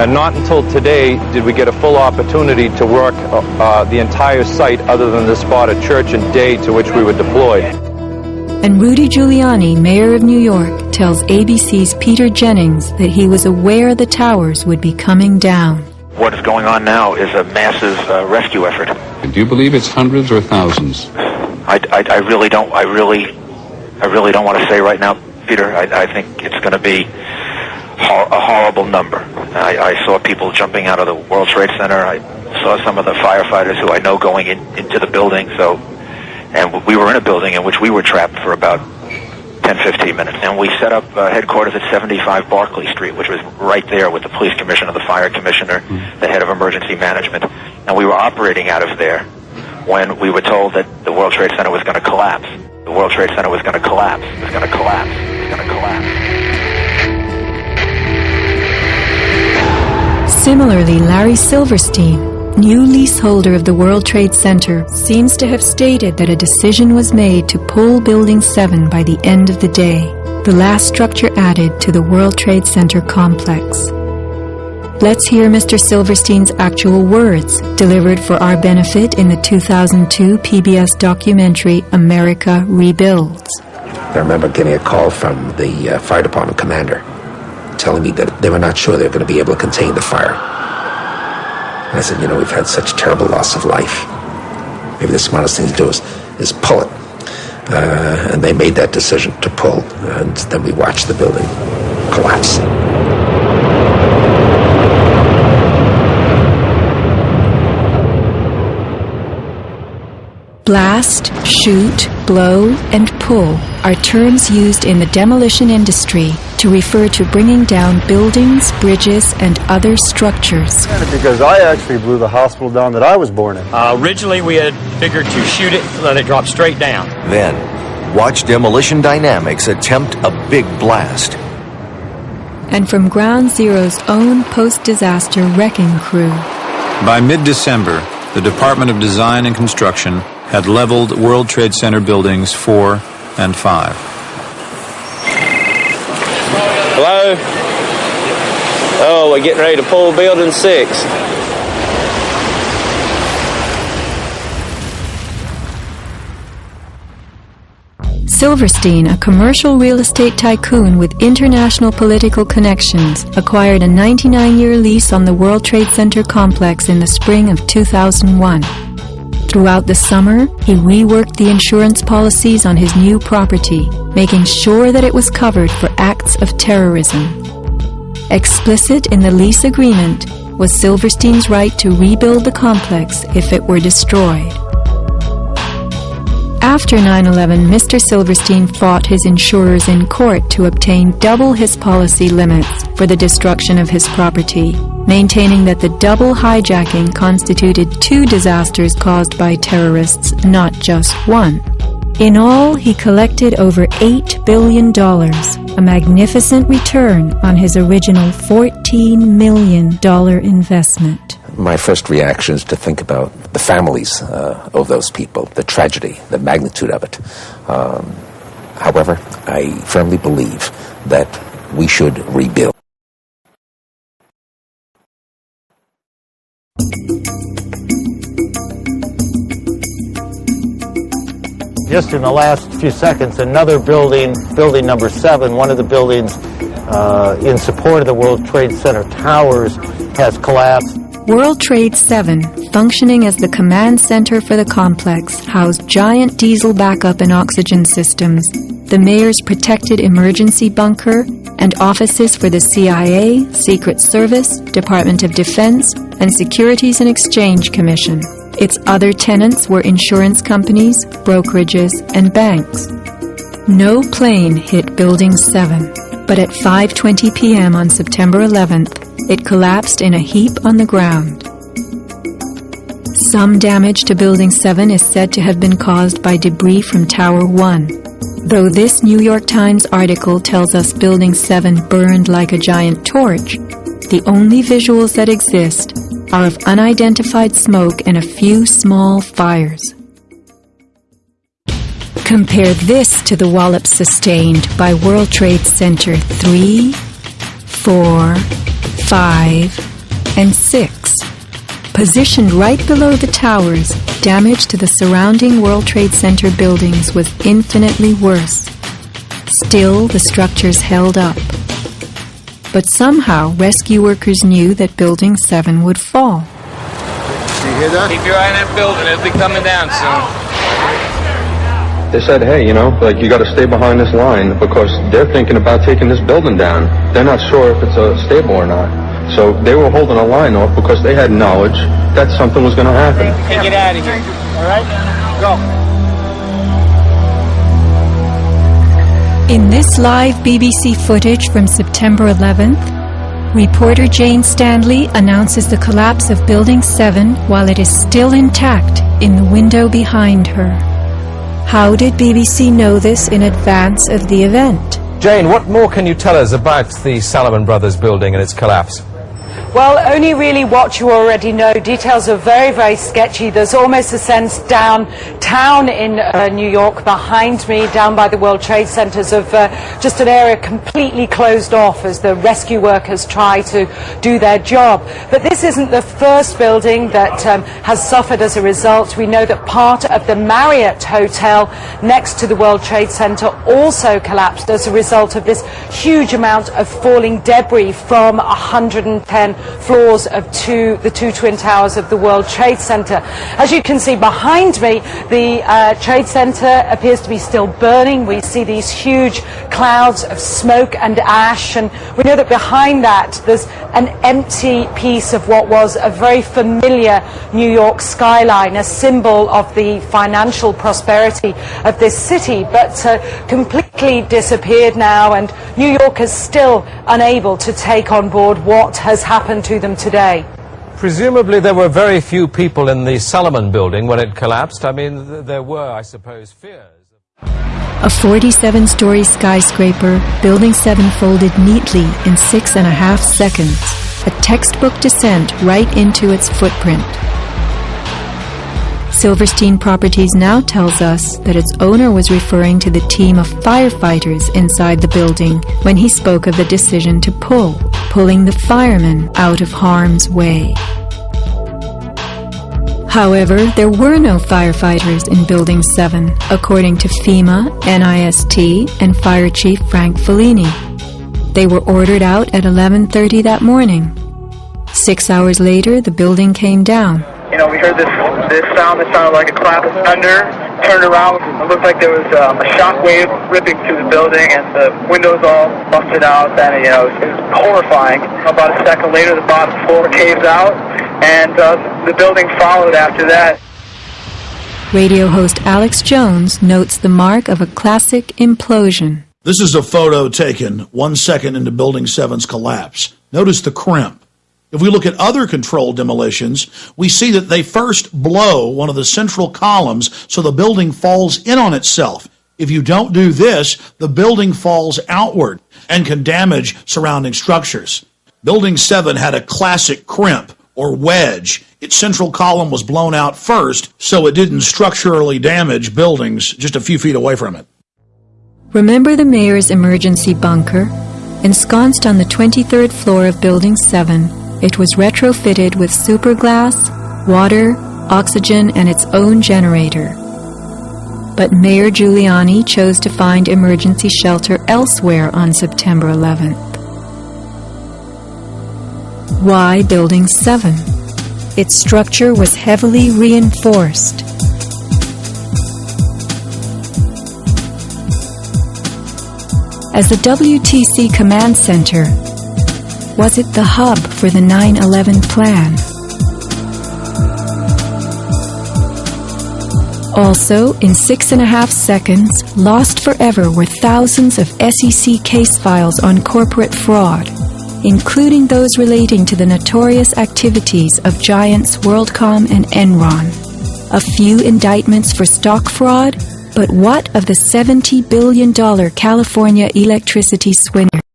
And not until today did we get a full opportunity to work uh, uh, the entire site other than the spot at Church and Dey to which we were deployed. And Rudy Giuliani, mayor of New York, tells ABC's Peter Jennings that he was aware the towers would be coming down. What is going on now is a massive uh, rescue effort. Do you believe it's hundreds or thousands? I, I, I really don't. I really, I really don't want to say right now, Peter. I, I think it's going to be hor- a horrible number. I, I saw people jumping out of the World Trade Center. I saw some of the firefighters who I know going in, into the building. So, and we were in a building in which we were trapped for about 10, 15 minutes. And we set up uh, headquarters at 75 Barclay Street, which was right there with the police commissioner, the fire commissioner, the head of emergency management. And we were operating out of there when we were told that the World Trade Center was going to collapse. The World Trade Center was going to collapse. It was going to collapse. It was going to collapse. Similarly, Larry Silverstein, new leaseholder of the World Trade Center, seems to have stated that a decision was made to pull Building 7 by the end of the day, the last structure added to the World Trade Center complex. Let's hear Mr. Silverstein's actual words, delivered for our benefit in the 2002 PBS documentary America Rebuilds. I remember getting a call from the uh, fire department commander telling me that they were not sure they were going to be able to contain the fire. And I said, you know, we've had such terrible loss of life. Maybe the smartest thing to do is, is pull it. Uh, and they made that decision to pull, and then we watched the building collapse. Blast, shoot, blow, and pull are terms used in the demolition industry to refer to bringing down buildings, bridges, and other structures. Because I actually blew the hospital down that I was born in. Uh, originally, we had figured to shoot it, let it drop straight down. Then, watch Demolition Dynamics attempt a big blast. And from Ground Zero's own post disaster wrecking crew. By mid December, the Department of Design and Construction had leveled World Trade Center buildings 4 and 5. Hello? Oh, we're getting ready to pull building 6. Silverstein, a commercial real estate tycoon with international political connections, acquired a 99 year lease on the World Trade Center complex in the spring of 2001. Throughout the summer, he reworked the insurance policies on his new property, making sure that it was covered for acts of terrorism. Explicit in the lease agreement was Silverstein's right to rebuild the complex if it were destroyed. After 9 11, Mr. Silverstein fought his insurers in court to obtain double his policy limits for the destruction of his property, maintaining that the double hijacking constituted two disasters caused by terrorists, not just one. In all, he collected over $8 billion, a magnificent return on his original $14 million investment. My first reaction is to think about the families uh, of those people, the tragedy, the magnitude of it. Um, however, I firmly believe that we should rebuild. Just in the last few seconds, another building, building number seven, one of the buildings uh, in support of the World Trade Center towers, has collapsed. World Trade 7, functioning as the command center for the complex, housed giant diesel backup and oxygen systems, the mayor's protected emergency bunker, and offices for the CIA, Secret Service, Department of Defense, and Securities and Exchange Commission. Its other tenants were insurance companies, brokerages, and banks. No plane hit Building 7, but at 5:20 p.m. on September 11th, it collapsed in a heap on the ground. Some damage to Building 7 is said to have been caused by debris from Tower 1. Though this New York Times article tells us Building 7 burned like a giant torch, the only visuals that exist are of unidentified smoke and a few small fires. Compare this to the wallop sustained by World Trade Center 3, 4, 5, and 6. Positioned right below the towers, damage to the surrounding World Trade Center buildings was infinitely worse. Still, the structures held up. But somehow, rescue workers knew that Building 7 would fall. You hear that? Keep your eye on that building. It'll be coming down soon. They said, hey, you know, like you got to stay behind this line because they're thinking about taking this building down. They're not sure if it's uh, stable or not. So they were holding a line off because they had knowledge that something was going to happen. Hey, get out of here. All right? Go. In this live BBC footage from September 11th, reporter Jane Standley announces the collapse of Building 7 while it is still intact in the window behind her. How did BBC know this in advance of the event? Jane, what more can you tell us about the Salomon Brothers building and its collapse? Well, only really what you already know. Details are very, very sketchy. There's almost a sense downtown in uh, New York behind me, down by the World Trade Centers, of uh, just an area completely closed off as the rescue workers try to do their job. But this isn't the first building that um, has suffered as a result. We know that part of the Marriott Hotel next to the World Trade Center also collapsed as a result of this huge amount of falling debris from 110 floors of two, the two twin towers of the World Trade Center. As you can see behind me, the uh, Trade Center appears to be still burning. We see these huge clouds of smoke and ash, and we know that behind that there's an empty piece of what was a very familiar New York skyline, a symbol of the financial prosperity of this city, but uh, completely disappeared now, and New York is still unable to take on board what has happened to them today. Presumably there were very few people in the Salomon building when it collapsed. I mean, there were, I suppose, fears. A 47 story skyscraper, Building 7 folded neatly in six and a half seconds. A textbook descent right into its footprint. Silverstein Properties now tells us that its owner was referring to the team of firefighters inside the building when he spoke of the decision to pull, pulling the firemen out of harm's way. However, there were no firefighters in Building 7, according to FEMA, NIST, and Fire Chief Frank Fellini. They were ordered out at 11.30 that morning. Six hours later, the building came down. You know, we heard this this sound that sounded like a clap of thunder. Turned around, it looked like there was um, a shock wave ripping through the building, and the windows all busted out. And you know, it was, it was horrifying. About a second later, the bottom floor caves out, and uh, the building followed after that. Radio host Alex Jones notes the mark of a classic implosion. This is a photo taken one second into Building 7's collapse. Notice the crimp. If we look at other controlled demolitions, we see that they first blow one of the central columns so the building falls in on itself. If you don't do this, the building falls outward and can damage surrounding structures. Building 7 had a classic crimp or wedge. Its central column was blown out first, so it didn't structurally damage buildings just a few feet away from it. Remember the mayor's emergency bunker? Ensconced on the 23rd floor of Building 7, it was retrofitted with superglass, water, oxygen, and its own generator. But Mayor Giuliani chose to find emergency shelter elsewhere on September 11th. Why Building 7? Its structure was heavily reinforced. As the WTC Command Center, was it the hub for the 9 11 plan? Also, in six and a half seconds, lost forever were thousands of SEC case files on corporate fraud, including those relating to the notorious activities of giants WorldCom and Enron. A few indictments for stock fraud, but what of the $70 billion California electricity swindle?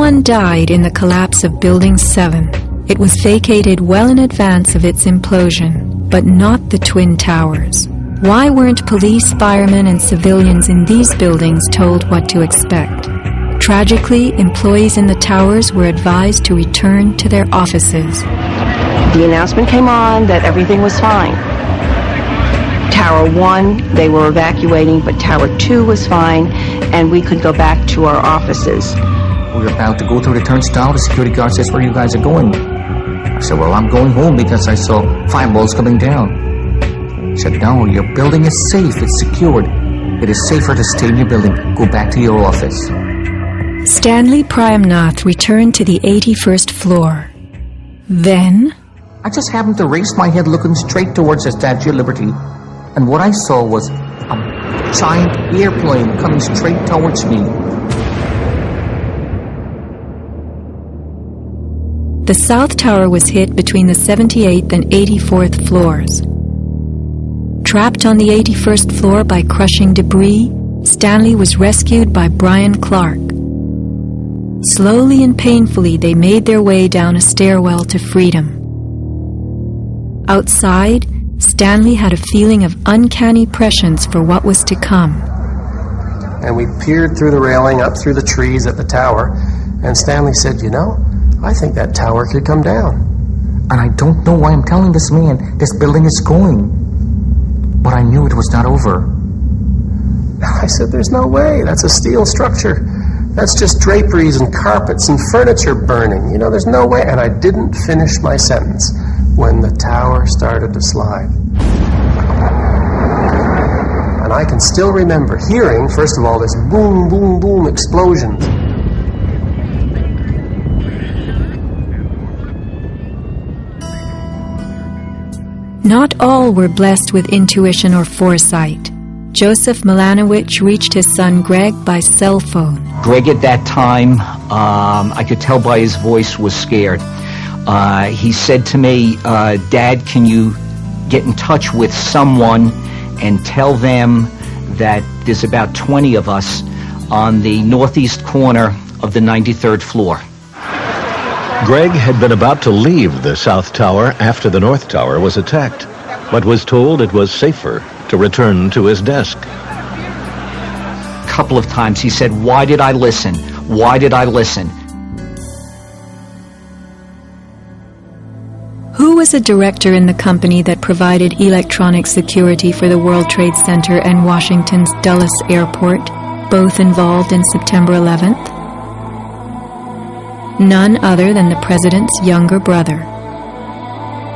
One died in the collapse of Building 7. It was vacated well in advance of its implosion, but not the Twin Towers. Why weren't police, firemen, and civilians in these buildings told what to expect? Tragically, employees in the towers were advised to return to their offices. The announcement came on that everything was fine. Tower 1, they were evacuating, but Tower 2 was fine, and we could go back to our offices. We're about to go through the turnstile. The security guard says, where you guys are going? I said, well, I'm going home because I saw fireballs coming down. He said, no, your building is safe. It's secured. It is safer to stay in your building. Go back to your office. Stanley Praimnath returned to the 81st floor. Then... I just happened to raise my head looking straight towards the Statue of Liberty, and what I saw was a giant airplane coming straight towards me. The South Tower was hit between the 78th and 84th floors. Trapped on the 81st floor by crushing debris, Stanley was rescued by Brian Clark. Slowly and painfully, they made their way down a stairwell to freedom. Outside, Stanley had a feeling of uncanny prescience for what was to come. And we peered through the railing up through the trees at the tower, and Stanley said, You know, I think that tower could come down. And I don't know why I'm telling this man this building is going. But I knew it was not over. I said, There's no way. That's a steel structure. That's just draperies and carpets and furniture burning. You know, there's no way. And I didn't finish my sentence when the tower started to slide. And I can still remember hearing, first of all, this boom, boom, boom explosions. Not all were blessed with intuition or foresight. Joseph Milanowycz reached his son Greg by cell phone. Greg at that time, um, I could tell by his voice, was scared. Uh, he said to me, uh, Dad, can you get in touch with someone and tell them that there's about 20 of us on the northeast corner of the 93rd floor. Greg had been about to leave the South Tower after the North Tower was attacked, but was told it was safer to return to his desk. A couple of times. He said, Why did I listen? Why did I listen? Who was a director in the company that provided electronic security for the World Trade Center and Washington's Dulles Airport, both involved in September 11th? None other than the president's younger brother.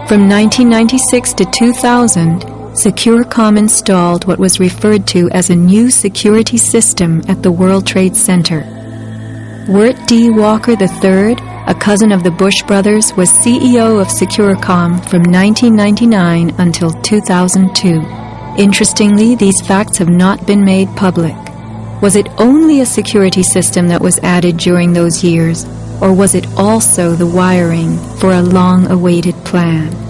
From 1996 to 2000, Securacom installed what was referred to as a new security system at the World Trade Center. Wirt D. Walker III, a cousin of the Bush brothers, was CEO of Securacom from 1999 until 2002. Interestingly, these facts have not been made public. Was it only a security system that was added during those years, or was it also the wiring for a long-awaited plan?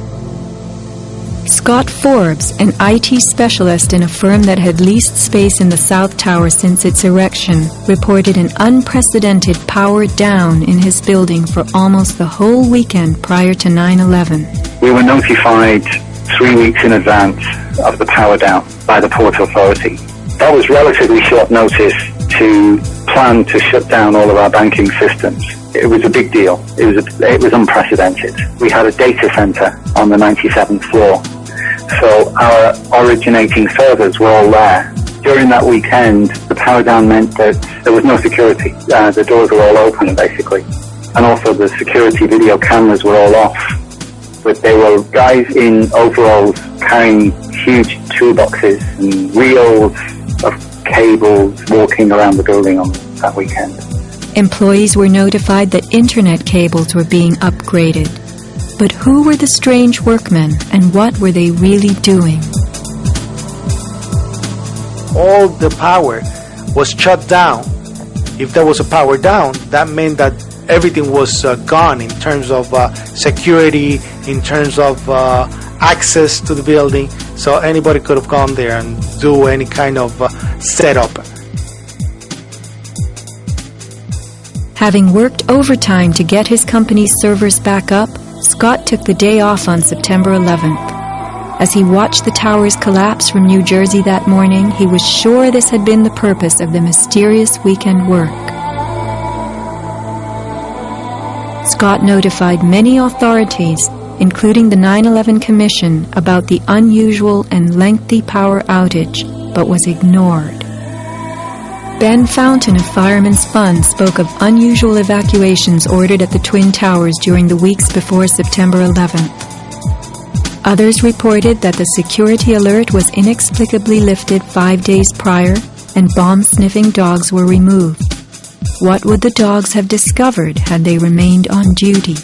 Scott Forbes, an IT specialist in a firm that had leased space in the South Tower since its erection, reported an unprecedented power down in his building for almost the whole weekend prior to 9-11. We were notified three weeks in advance of the power down by the Port Authority. That was relatively short notice to plan to shut down all of our banking systems. It was a big deal. It was, a, it was unprecedented. We had a data center on the 97th floor so our originating servers were all there. During that weekend, the power down meant that there was no security. Uh, the doors were all open, basically. And also the security video cameras were all off. But there were guys in overalls carrying huge toolboxes and reels of cables walking around the building on that weekend. Employees were notified that internet cables were being upgraded. But who were the strange workmen and what were they really doing? All the power was shut down. If there was a power down, that meant that everything was uh, gone in terms of uh, security, in terms of uh, access to the building. So anybody could have gone there and do any kind of uh, setup. Having worked overtime to get his company's servers back up, Scott took the day off on September 11th. As he watched the towers collapse from New Jersey that morning, he was sure this had been the purpose of the mysterious weekend work. Scott notified many authorities, including the 9-11 Commission, about the unusual and lengthy power outage, but was ignored. Ben Fountain of Fireman's Fund spoke of unusual evacuations ordered at the Twin Towers during the weeks before September 11th. Others reported that the security alert was inexplicably lifted five days prior and bomb-sniffing dogs were removed. What would the dogs have discovered had they remained on duty?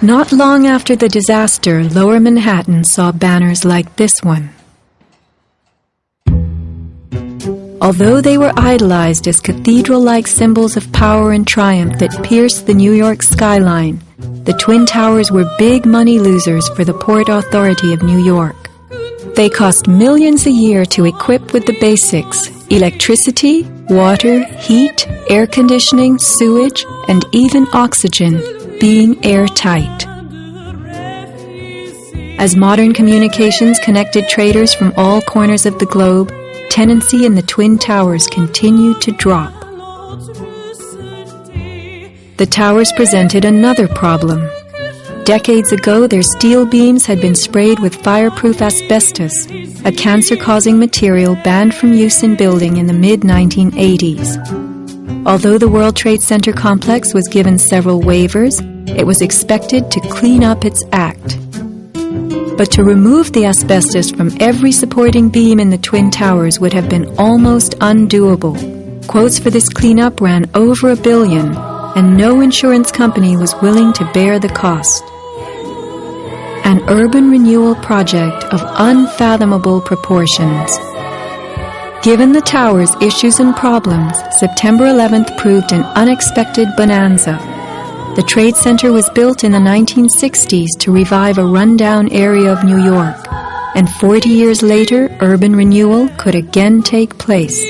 Not long after the disaster, Lower Manhattan saw banners like this one. Although they were idolized as cathedral-like symbols of power and triumph that pierced the New York skyline, the Twin Towers were big money losers for the Port Authority of New York. They cost millions a year to equip with the basics electricity, water, heat, air conditioning, sewage, and even oxygen being airtight. As modern communications connected traders from all corners of the globe, tenancy in the Twin Towers continued to drop. The towers presented another problem. Decades ago, their steel beams had been sprayed with fireproof asbestos, a cancer-causing material banned from use in building in the mid-1980s. Although the World Trade Center complex was given several waivers, it was expected to clean up its act. But to remove the asbestos from every supporting beam in the Twin Towers would have been almost undoable. Quotes for this cleanup ran over a billion, and no insurance company was willing to bear the cost. An urban renewal project of unfathomable proportions. Given the tower's issues and problems, September 11th proved an unexpected bonanza. The Trade Center was built in the 1960s to revive a rundown area of New York, and 40 years later, urban renewal could again take place.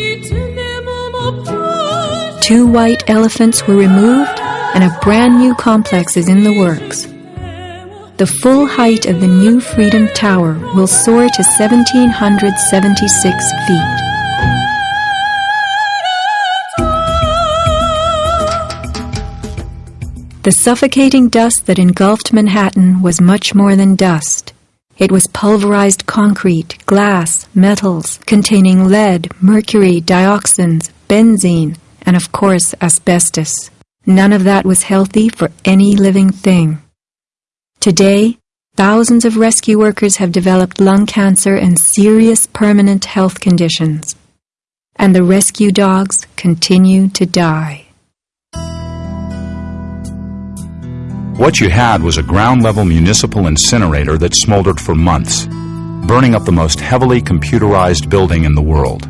Two white elephants were removed, and a brand new complex is in the works. the full height of the new Freedom Tower will soar to 1,776 feet. The suffocating dust that engulfed Manhattan was much more than dust. It was pulverized concrete, glass, metals containing lead, mercury, dioxins, benzene, and of course asbestos. None of that was healthy for any living thing. Today, thousands of rescue workers have developed lung cancer and serious permanent health conditions. And the rescue dogs continue to die. What you had was a ground level municipal incinerator that smoldered for months, burning up the most heavily computerized building in the world.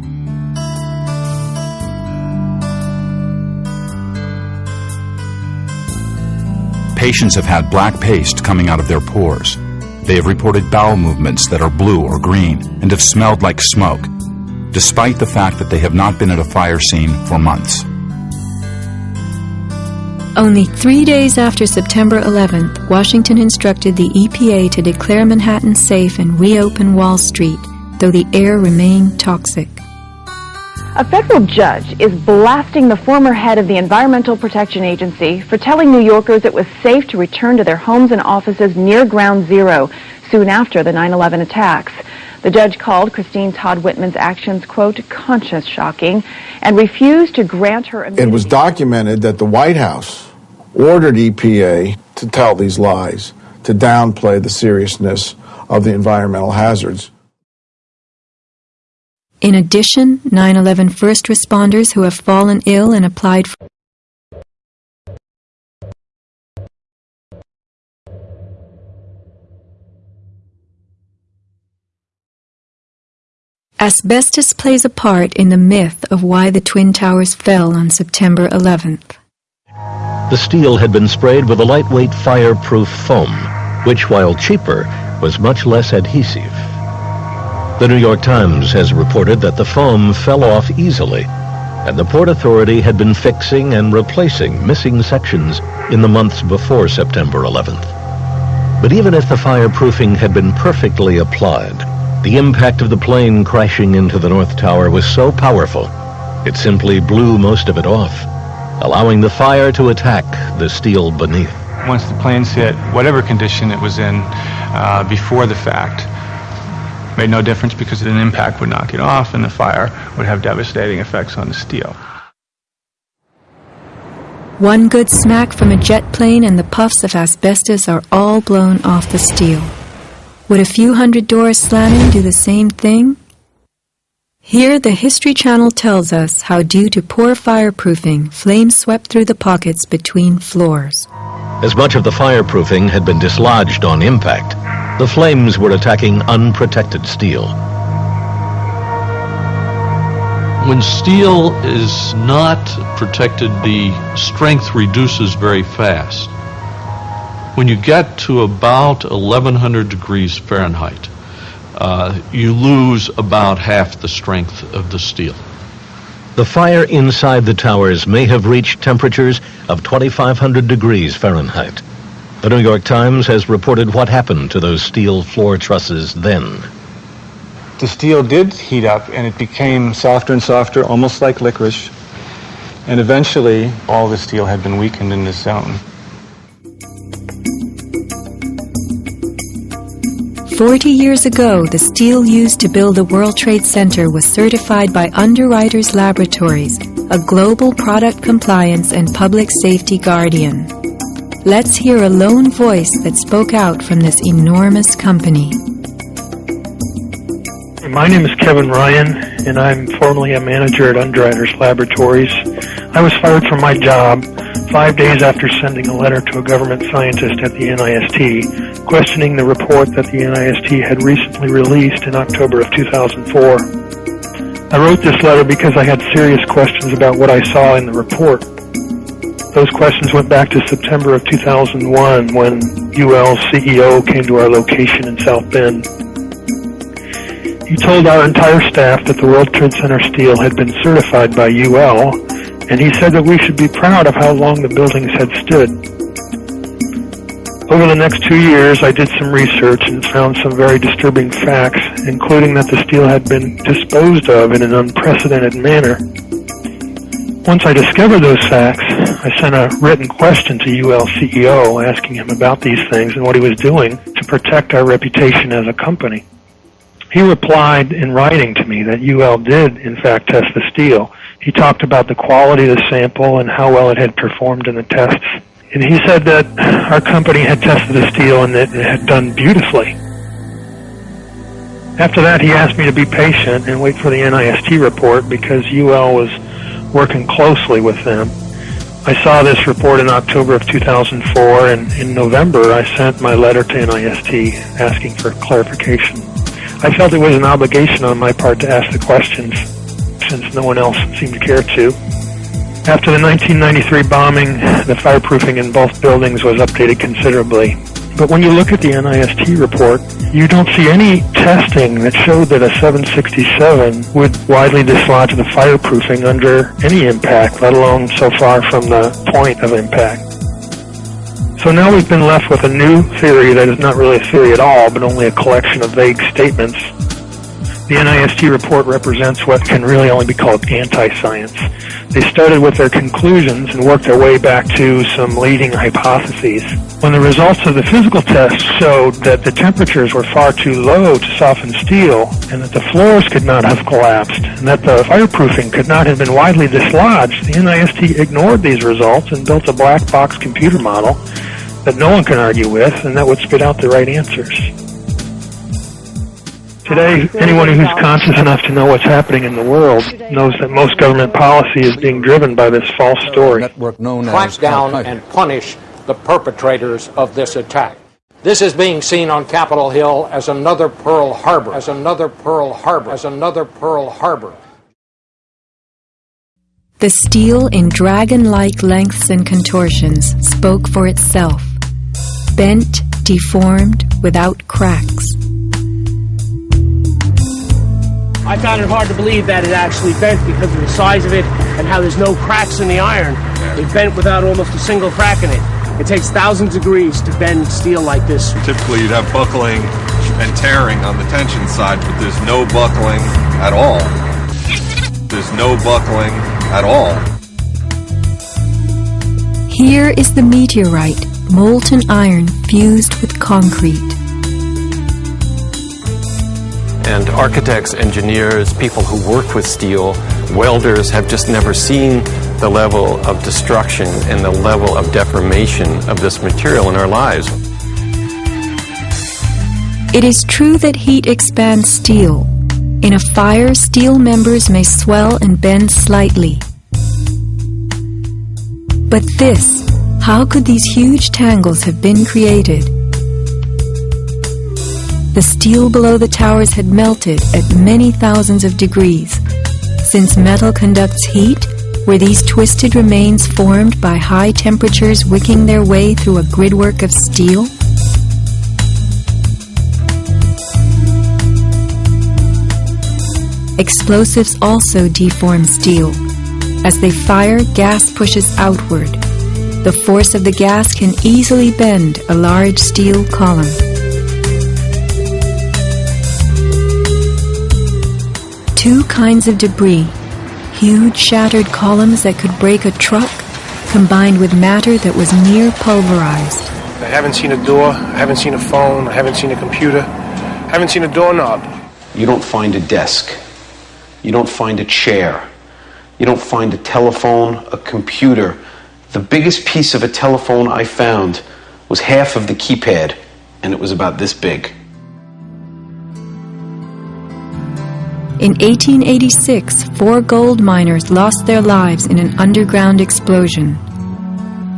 Patients have had black paste coming out of their pores. They have reported bowel movements that are blue or green and have smelled like smoke, despite the fact that they have not been at a fire scene for months. Only three days after September 11th, Washington instructed the EPA to declare Manhattan safe and reopen Wall Street, though the air remained toxic. A federal judge is blasting the former head of the Environmental Protection Agency for telling New Yorkers it was safe to return to their homes and offices near ground zero soon after the 9-11 attacks. The judge called Christine Todd Whitman's actions, quote, conscience shocking, and refused to grant her immunity. It was documented that the White House ordered EPA to tell these lies, to downplay the seriousness of the environmental hazards. In addition, 9-11 first responders who have fallen ill and applied for Asbestos plays a part in the myth of why the Twin Towers fell on September 11th. The steel had been sprayed with a lightweight fireproof foam, which, while cheaper, was much less adhesive. The New York Times has reported that the foam fell off easily, and the Port Authority had been fixing and replacing missing sections in the months before September 11th. But even if the fireproofing had been perfectly applied, the impact of the plane crashing into the North Tower was so powerful, it simply blew most of it off, allowing the fire to attack the steel beneath. Once the planes hit, whatever condition it was in uh, before the fact, made no difference because an impact would knock it off and the fire would have devastating effects on the steel. One good smack from a jet plane and the puffs of asbestos are all blown off the steel. Would a few hundred doors slamming do the same thing? Here, the History Channel tells us how, due to poor fireproofing, flames swept through the pockets between floors. As much of the fireproofing had been dislodged on impact, the flames were attacking unprotected steel. When steel is not protected, the strength reduces very fast. When you get to about 1100 degrees Fahrenheit, uh, you lose about half the strength of the steel. The fire inside the towers may have reached temperatures of 2500 degrees Fahrenheit. The New York Times has reported what happened to those steel floor trusses then. The steel did heat up and it became softer and softer, almost like licorice. And eventually, all the steel had been weakened in this zone. Forty years ago, the steel used to build the World Trade Center was certified by Underwriters Laboratories, a global product compliance and public safety guardian. Let's hear a lone voice that spoke out from this enormous company. My name is Kevin Ryan, and I'm formerly a manager at Underwriters Laboratories. I was fired from my job five days after sending a letter to a government scientist at the NIST questioning the report that the NIST had recently released in October of 2004. I wrote this letter because I had serious questions about what I saw in the report. Those questions went back to September of 2001 when UL's CEO came to our location in South Bend. He told our entire staff that the World Trade Center steel had been certified by UL, and he said that we should be proud of how long the buildings had stood. Over the next two years, I did some research and found some very disturbing facts, including that the steel had been disposed of in an unprecedented manner. Once I discovered those facts, I sent a written question to UL CEO asking him about these things and what he was doing to protect our reputation as a company. He replied in writing to me that UL did, in fact, test the steel. He talked about the quality of the sample and how well it had performed in the tests. And he said that our company had tested the steel and that it had done beautifully. After that, he asked me to be patient and wait for the NIST report because UL was working closely with them. I saw this report in October of 2004, and in November I sent my letter to NIST asking for clarification. I felt it was an obligation on my part to ask the questions since no one else seemed to care to. After the 1993 bombing, the fireproofing in both buildings was updated considerably. But when you look at the NIST report, you don't see any testing that showed that a 767 would widely dislodge the fireproofing under any impact, let alone so far from the point of impact. So now we've been left with a new theory that is not really a theory at all, but only a collection of vague statements. The NIST report represents what can really only be called anti-science. They started with their conclusions and worked their way back to some leading hypotheses. When the results of the physical tests showed that the temperatures were far too low to soften steel and that the floors could not have collapsed and that the fireproofing could not have been widely dislodged, the NIST ignored these results and built a black box computer model that no one can argue with and that would spit out the right answers. Today, anyone who's conscious enough to know what's happening in the world knows that most government policy is being driven by this false story. Network known Crack down and punish the perpetrators of this attack. This is being seen on Capitol Hill as another Pearl Harbor, as another Pearl Harbor, as another Pearl Harbor. The steel in dragon-like lengths and contortions spoke for itself. Bent, deformed, without cracks. I found it hard to believe that it actually bent because of the size of it and how there's no cracks in the iron. It bent without almost a single crack in it. It takes thousands of degrees to bend steel like this. Typically, you'd have buckling and tearing on the tension side, but there's no buckling at all. There's no buckling at all. Here is the meteorite, molten iron fused with concrete. And architects, engineers, people who work with steel, welders have just never seen the level of destruction and the level of deformation of this material in our lives. It is true that heat expands steel. In a fire, steel members may swell and bend slightly. But this, how could these huge tangles have been created? The steel below the towers had melted at many thousands of degrees. Since metal conducts heat, were these twisted remains formed by high temperatures wicking their way through a gridwork of steel? Explosives also deform steel. As they fire, gas pushes outward. The force of the gas can easily bend a large steel column. Two kinds of debris, huge shattered columns that could break a truck, combined with matter that was near pulverized. I haven't seen a door, I haven't seen a phone, I haven't seen a computer, I haven't seen a doorknob. You don't find a desk. You don't find a chair. You don't find a telephone, a computer. The biggest piece of a telephone I found was half of the keypad, and it was about this big. In 1886, four gold miners lost their lives in an underground explosion.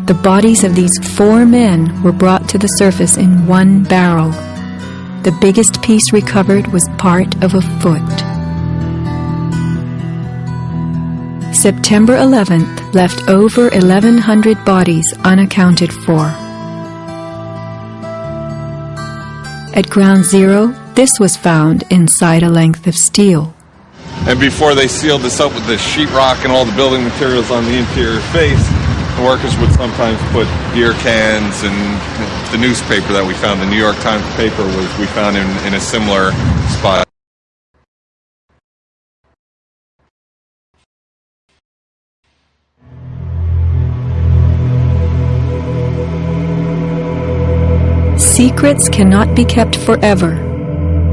The bodies of these four men were brought to the surface in one barrel. The biggest piece recovered was part of a foot. September 11th left over 1,100 bodies unaccounted for. At ground zero, this was found inside a length of steel. And before they sealed this up with the sheetrock and all the building materials on the interior face, The workers would sometimes put beer cans and the newspaper that we found, the New York Times paper, was we found in, in a similar spot. Secrets cannot be kept forever.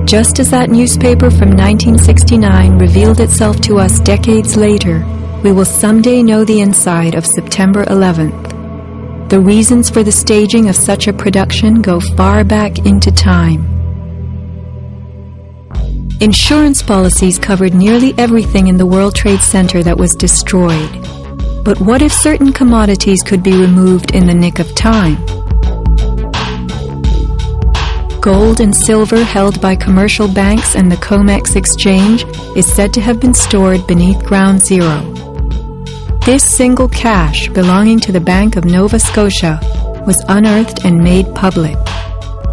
Just as that newspaper from 1969 revealed itself to us decades later, we will someday know the inside of September 11th. The reasons for the staging of such a production go far back into time. Insurance policies covered nearly everything in the World Trade Center that was destroyed. But what if certain commodities could be removed in the nick of time? Gold and silver held by commercial banks and the COMEX exchange is said to have been stored beneath ground zero. This single cache belonging to the Bank of Nova Scotia was unearthed and made public.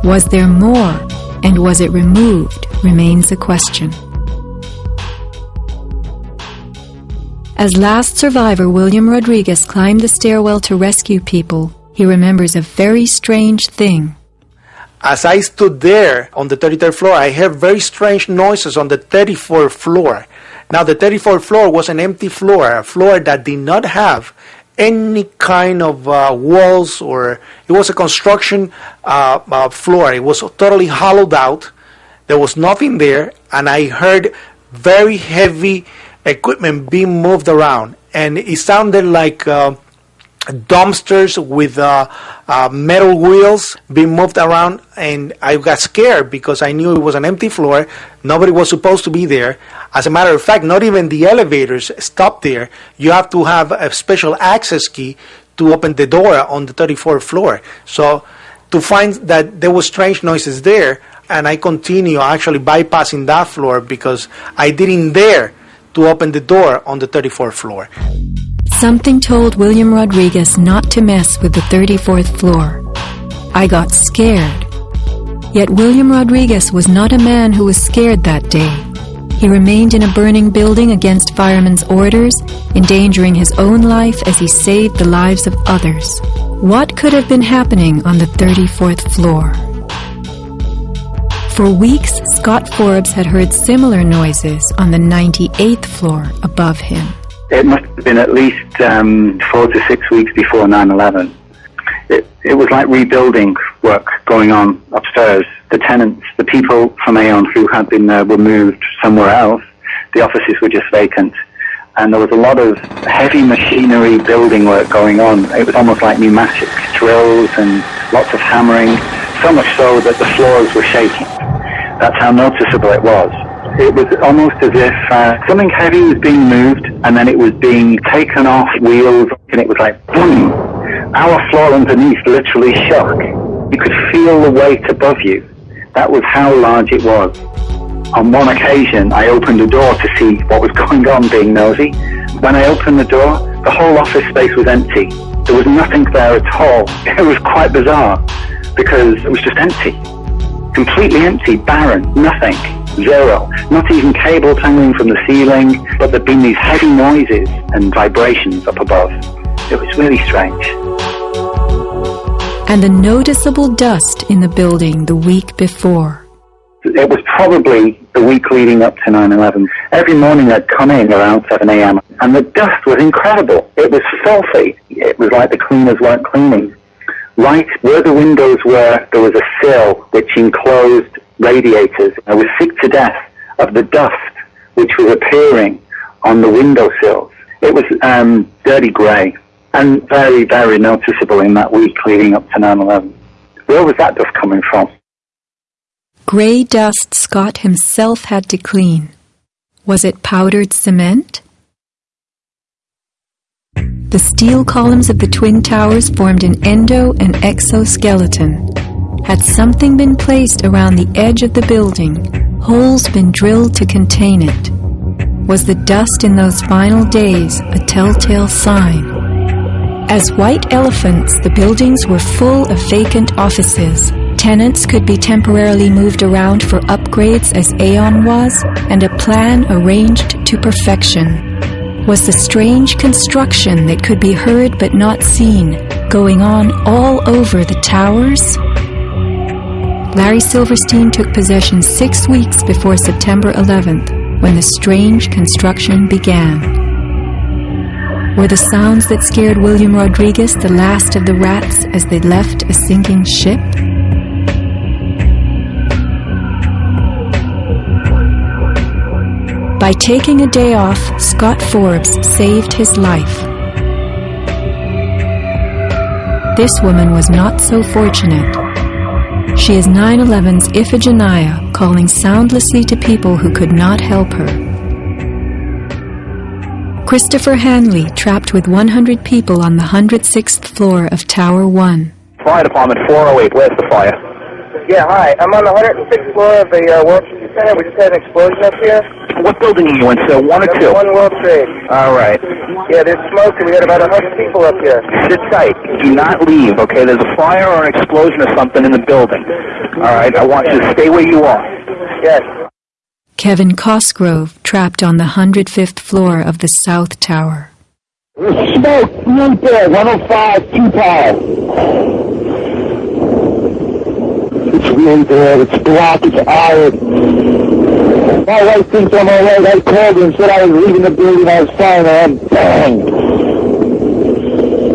Was there more, and was it removed, remains a question. As last survivor William Rodriguez climbed the stairwell to rescue people, he remembers a very strange thing. As I stood there on the 33rd floor, I heard very strange noises on the 34th floor. Now, the 34th floor was an empty floor, a floor that did not have any kind of uh, walls or it was a construction uh, uh, floor. It was totally hollowed out. There was nothing there, and I heard very heavy equipment being moved around, and it sounded like uh, dumpsters with uh, uh, metal wheels being moved around and I got scared because I knew it was an empty floor. Nobody was supposed to be there. As a matter of fact not even the elevators stopped there. You have to have a special access key to open the door on the 34th floor. So to find that there was strange noises there and I continue actually bypassing that floor because I didn't dare to open the door on the 34th floor Something told William Rodriguez not to mess with the 34th floor. I got scared. Yet William Rodriguez was not a man who was scared that day. He remained in a burning building against firemen's orders, endangering his own life as he saved the lives of others. What could have been happening on the 34th floor? For weeks, Scott Forbes had heard similar noises on the 98th floor above him. It must have been at least um, four to six weeks before 9/11. It, it was like rebuilding work going on upstairs. The tenants, the people from Aon who had been there were moved somewhere else. The offices were just vacant. And there was a lot of heavy machinery building work going on. It was almost like pneumatic drills and lots of hammering, so much so that the floors were shaking. That's how noticeable it was it was almost as if uh, something heavy was being moved and then it was being taken off wheels and it was like boom. Our floor underneath literally shook. You could feel the weight above you. That was how large it was. On one occasion, I opened a door to see what was going on, being nosy. When I opened the door, the whole office space was empty. There was nothing there at all. It was quite bizarre because it was just empty. Completely empty, barren, nothing zero. Not even cables hanging from the ceiling, but there'd been these heavy noises and vibrations up above. It was really strange. And the noticeable dust in the building the week before. It was probably the week leading up to 9-11. Every morning I'd come in around 7 a.m. and the dust was incredible. It was filthy. It was like the cleaners weren't cleaning. Right where the windows were, there was a sill which enclosed radiators. I was sick to death of the dust which was appearing on the windowsills. It was um, dirty grey and very, very noticeable in that week leading up to 9-11. Where was that dust coming from? Grey dust Scott himself had to clean. Was it powdered cement? The steel columns of the Twin Towers formed an endo and exoskeleton. Had something been placed around the edge of the building, holes been drilled to contain it? Was the dust in those final days a telltale sign? As white elephants, the buildings were full of vacant offices. Tenants could be temporarily moved around for upgrades as Aon was, and a plan arranged to perfection. was the strange construction that could be heard but not seen going on all over the towers? Larry Silverstein took possession six weeks before September 11th, when the strange construction began. Were the sounds that scared William Rodriguez the last of the rats as they left a sinking ship? By taking a day off, Scott Forbes saved his life. This woman was not so fortunate. She is 9 11's Iphigenia, calling soundlessly to people who could not help her. Christopher Hanley trapped with 100 people on the 106th floor of Tower 1. Fire Department 408, where's the fire? Yeah, hi. I'm on the 106th floor of the uh, World Trade Center. We just had an explosion up here. What building are you in, sir? One or two? One World Trade. All right. Yeah, there's smoke, and we got about a 100 people up here. Sit tight. Do not leave, okay? There's a fire or an explosion or something in the building. All right, I want you to stay where you are. Yes. Kevin Cosgrove trapped on the 105th floor of the South Tower. There's smoke right there, 105, two power. It's really bad. It's black. It's iron. My wife thinks I'm all right. I called her and said I was leaving the building. I was fine. I'm bang.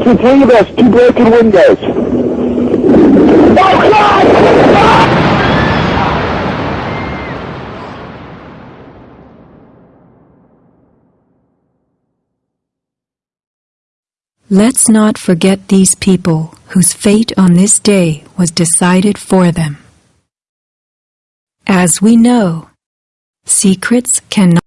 Of us. Two broken windows. Oh, God! Let's not forget these people whose fate on this day was decided for them. As we know, secrets cannot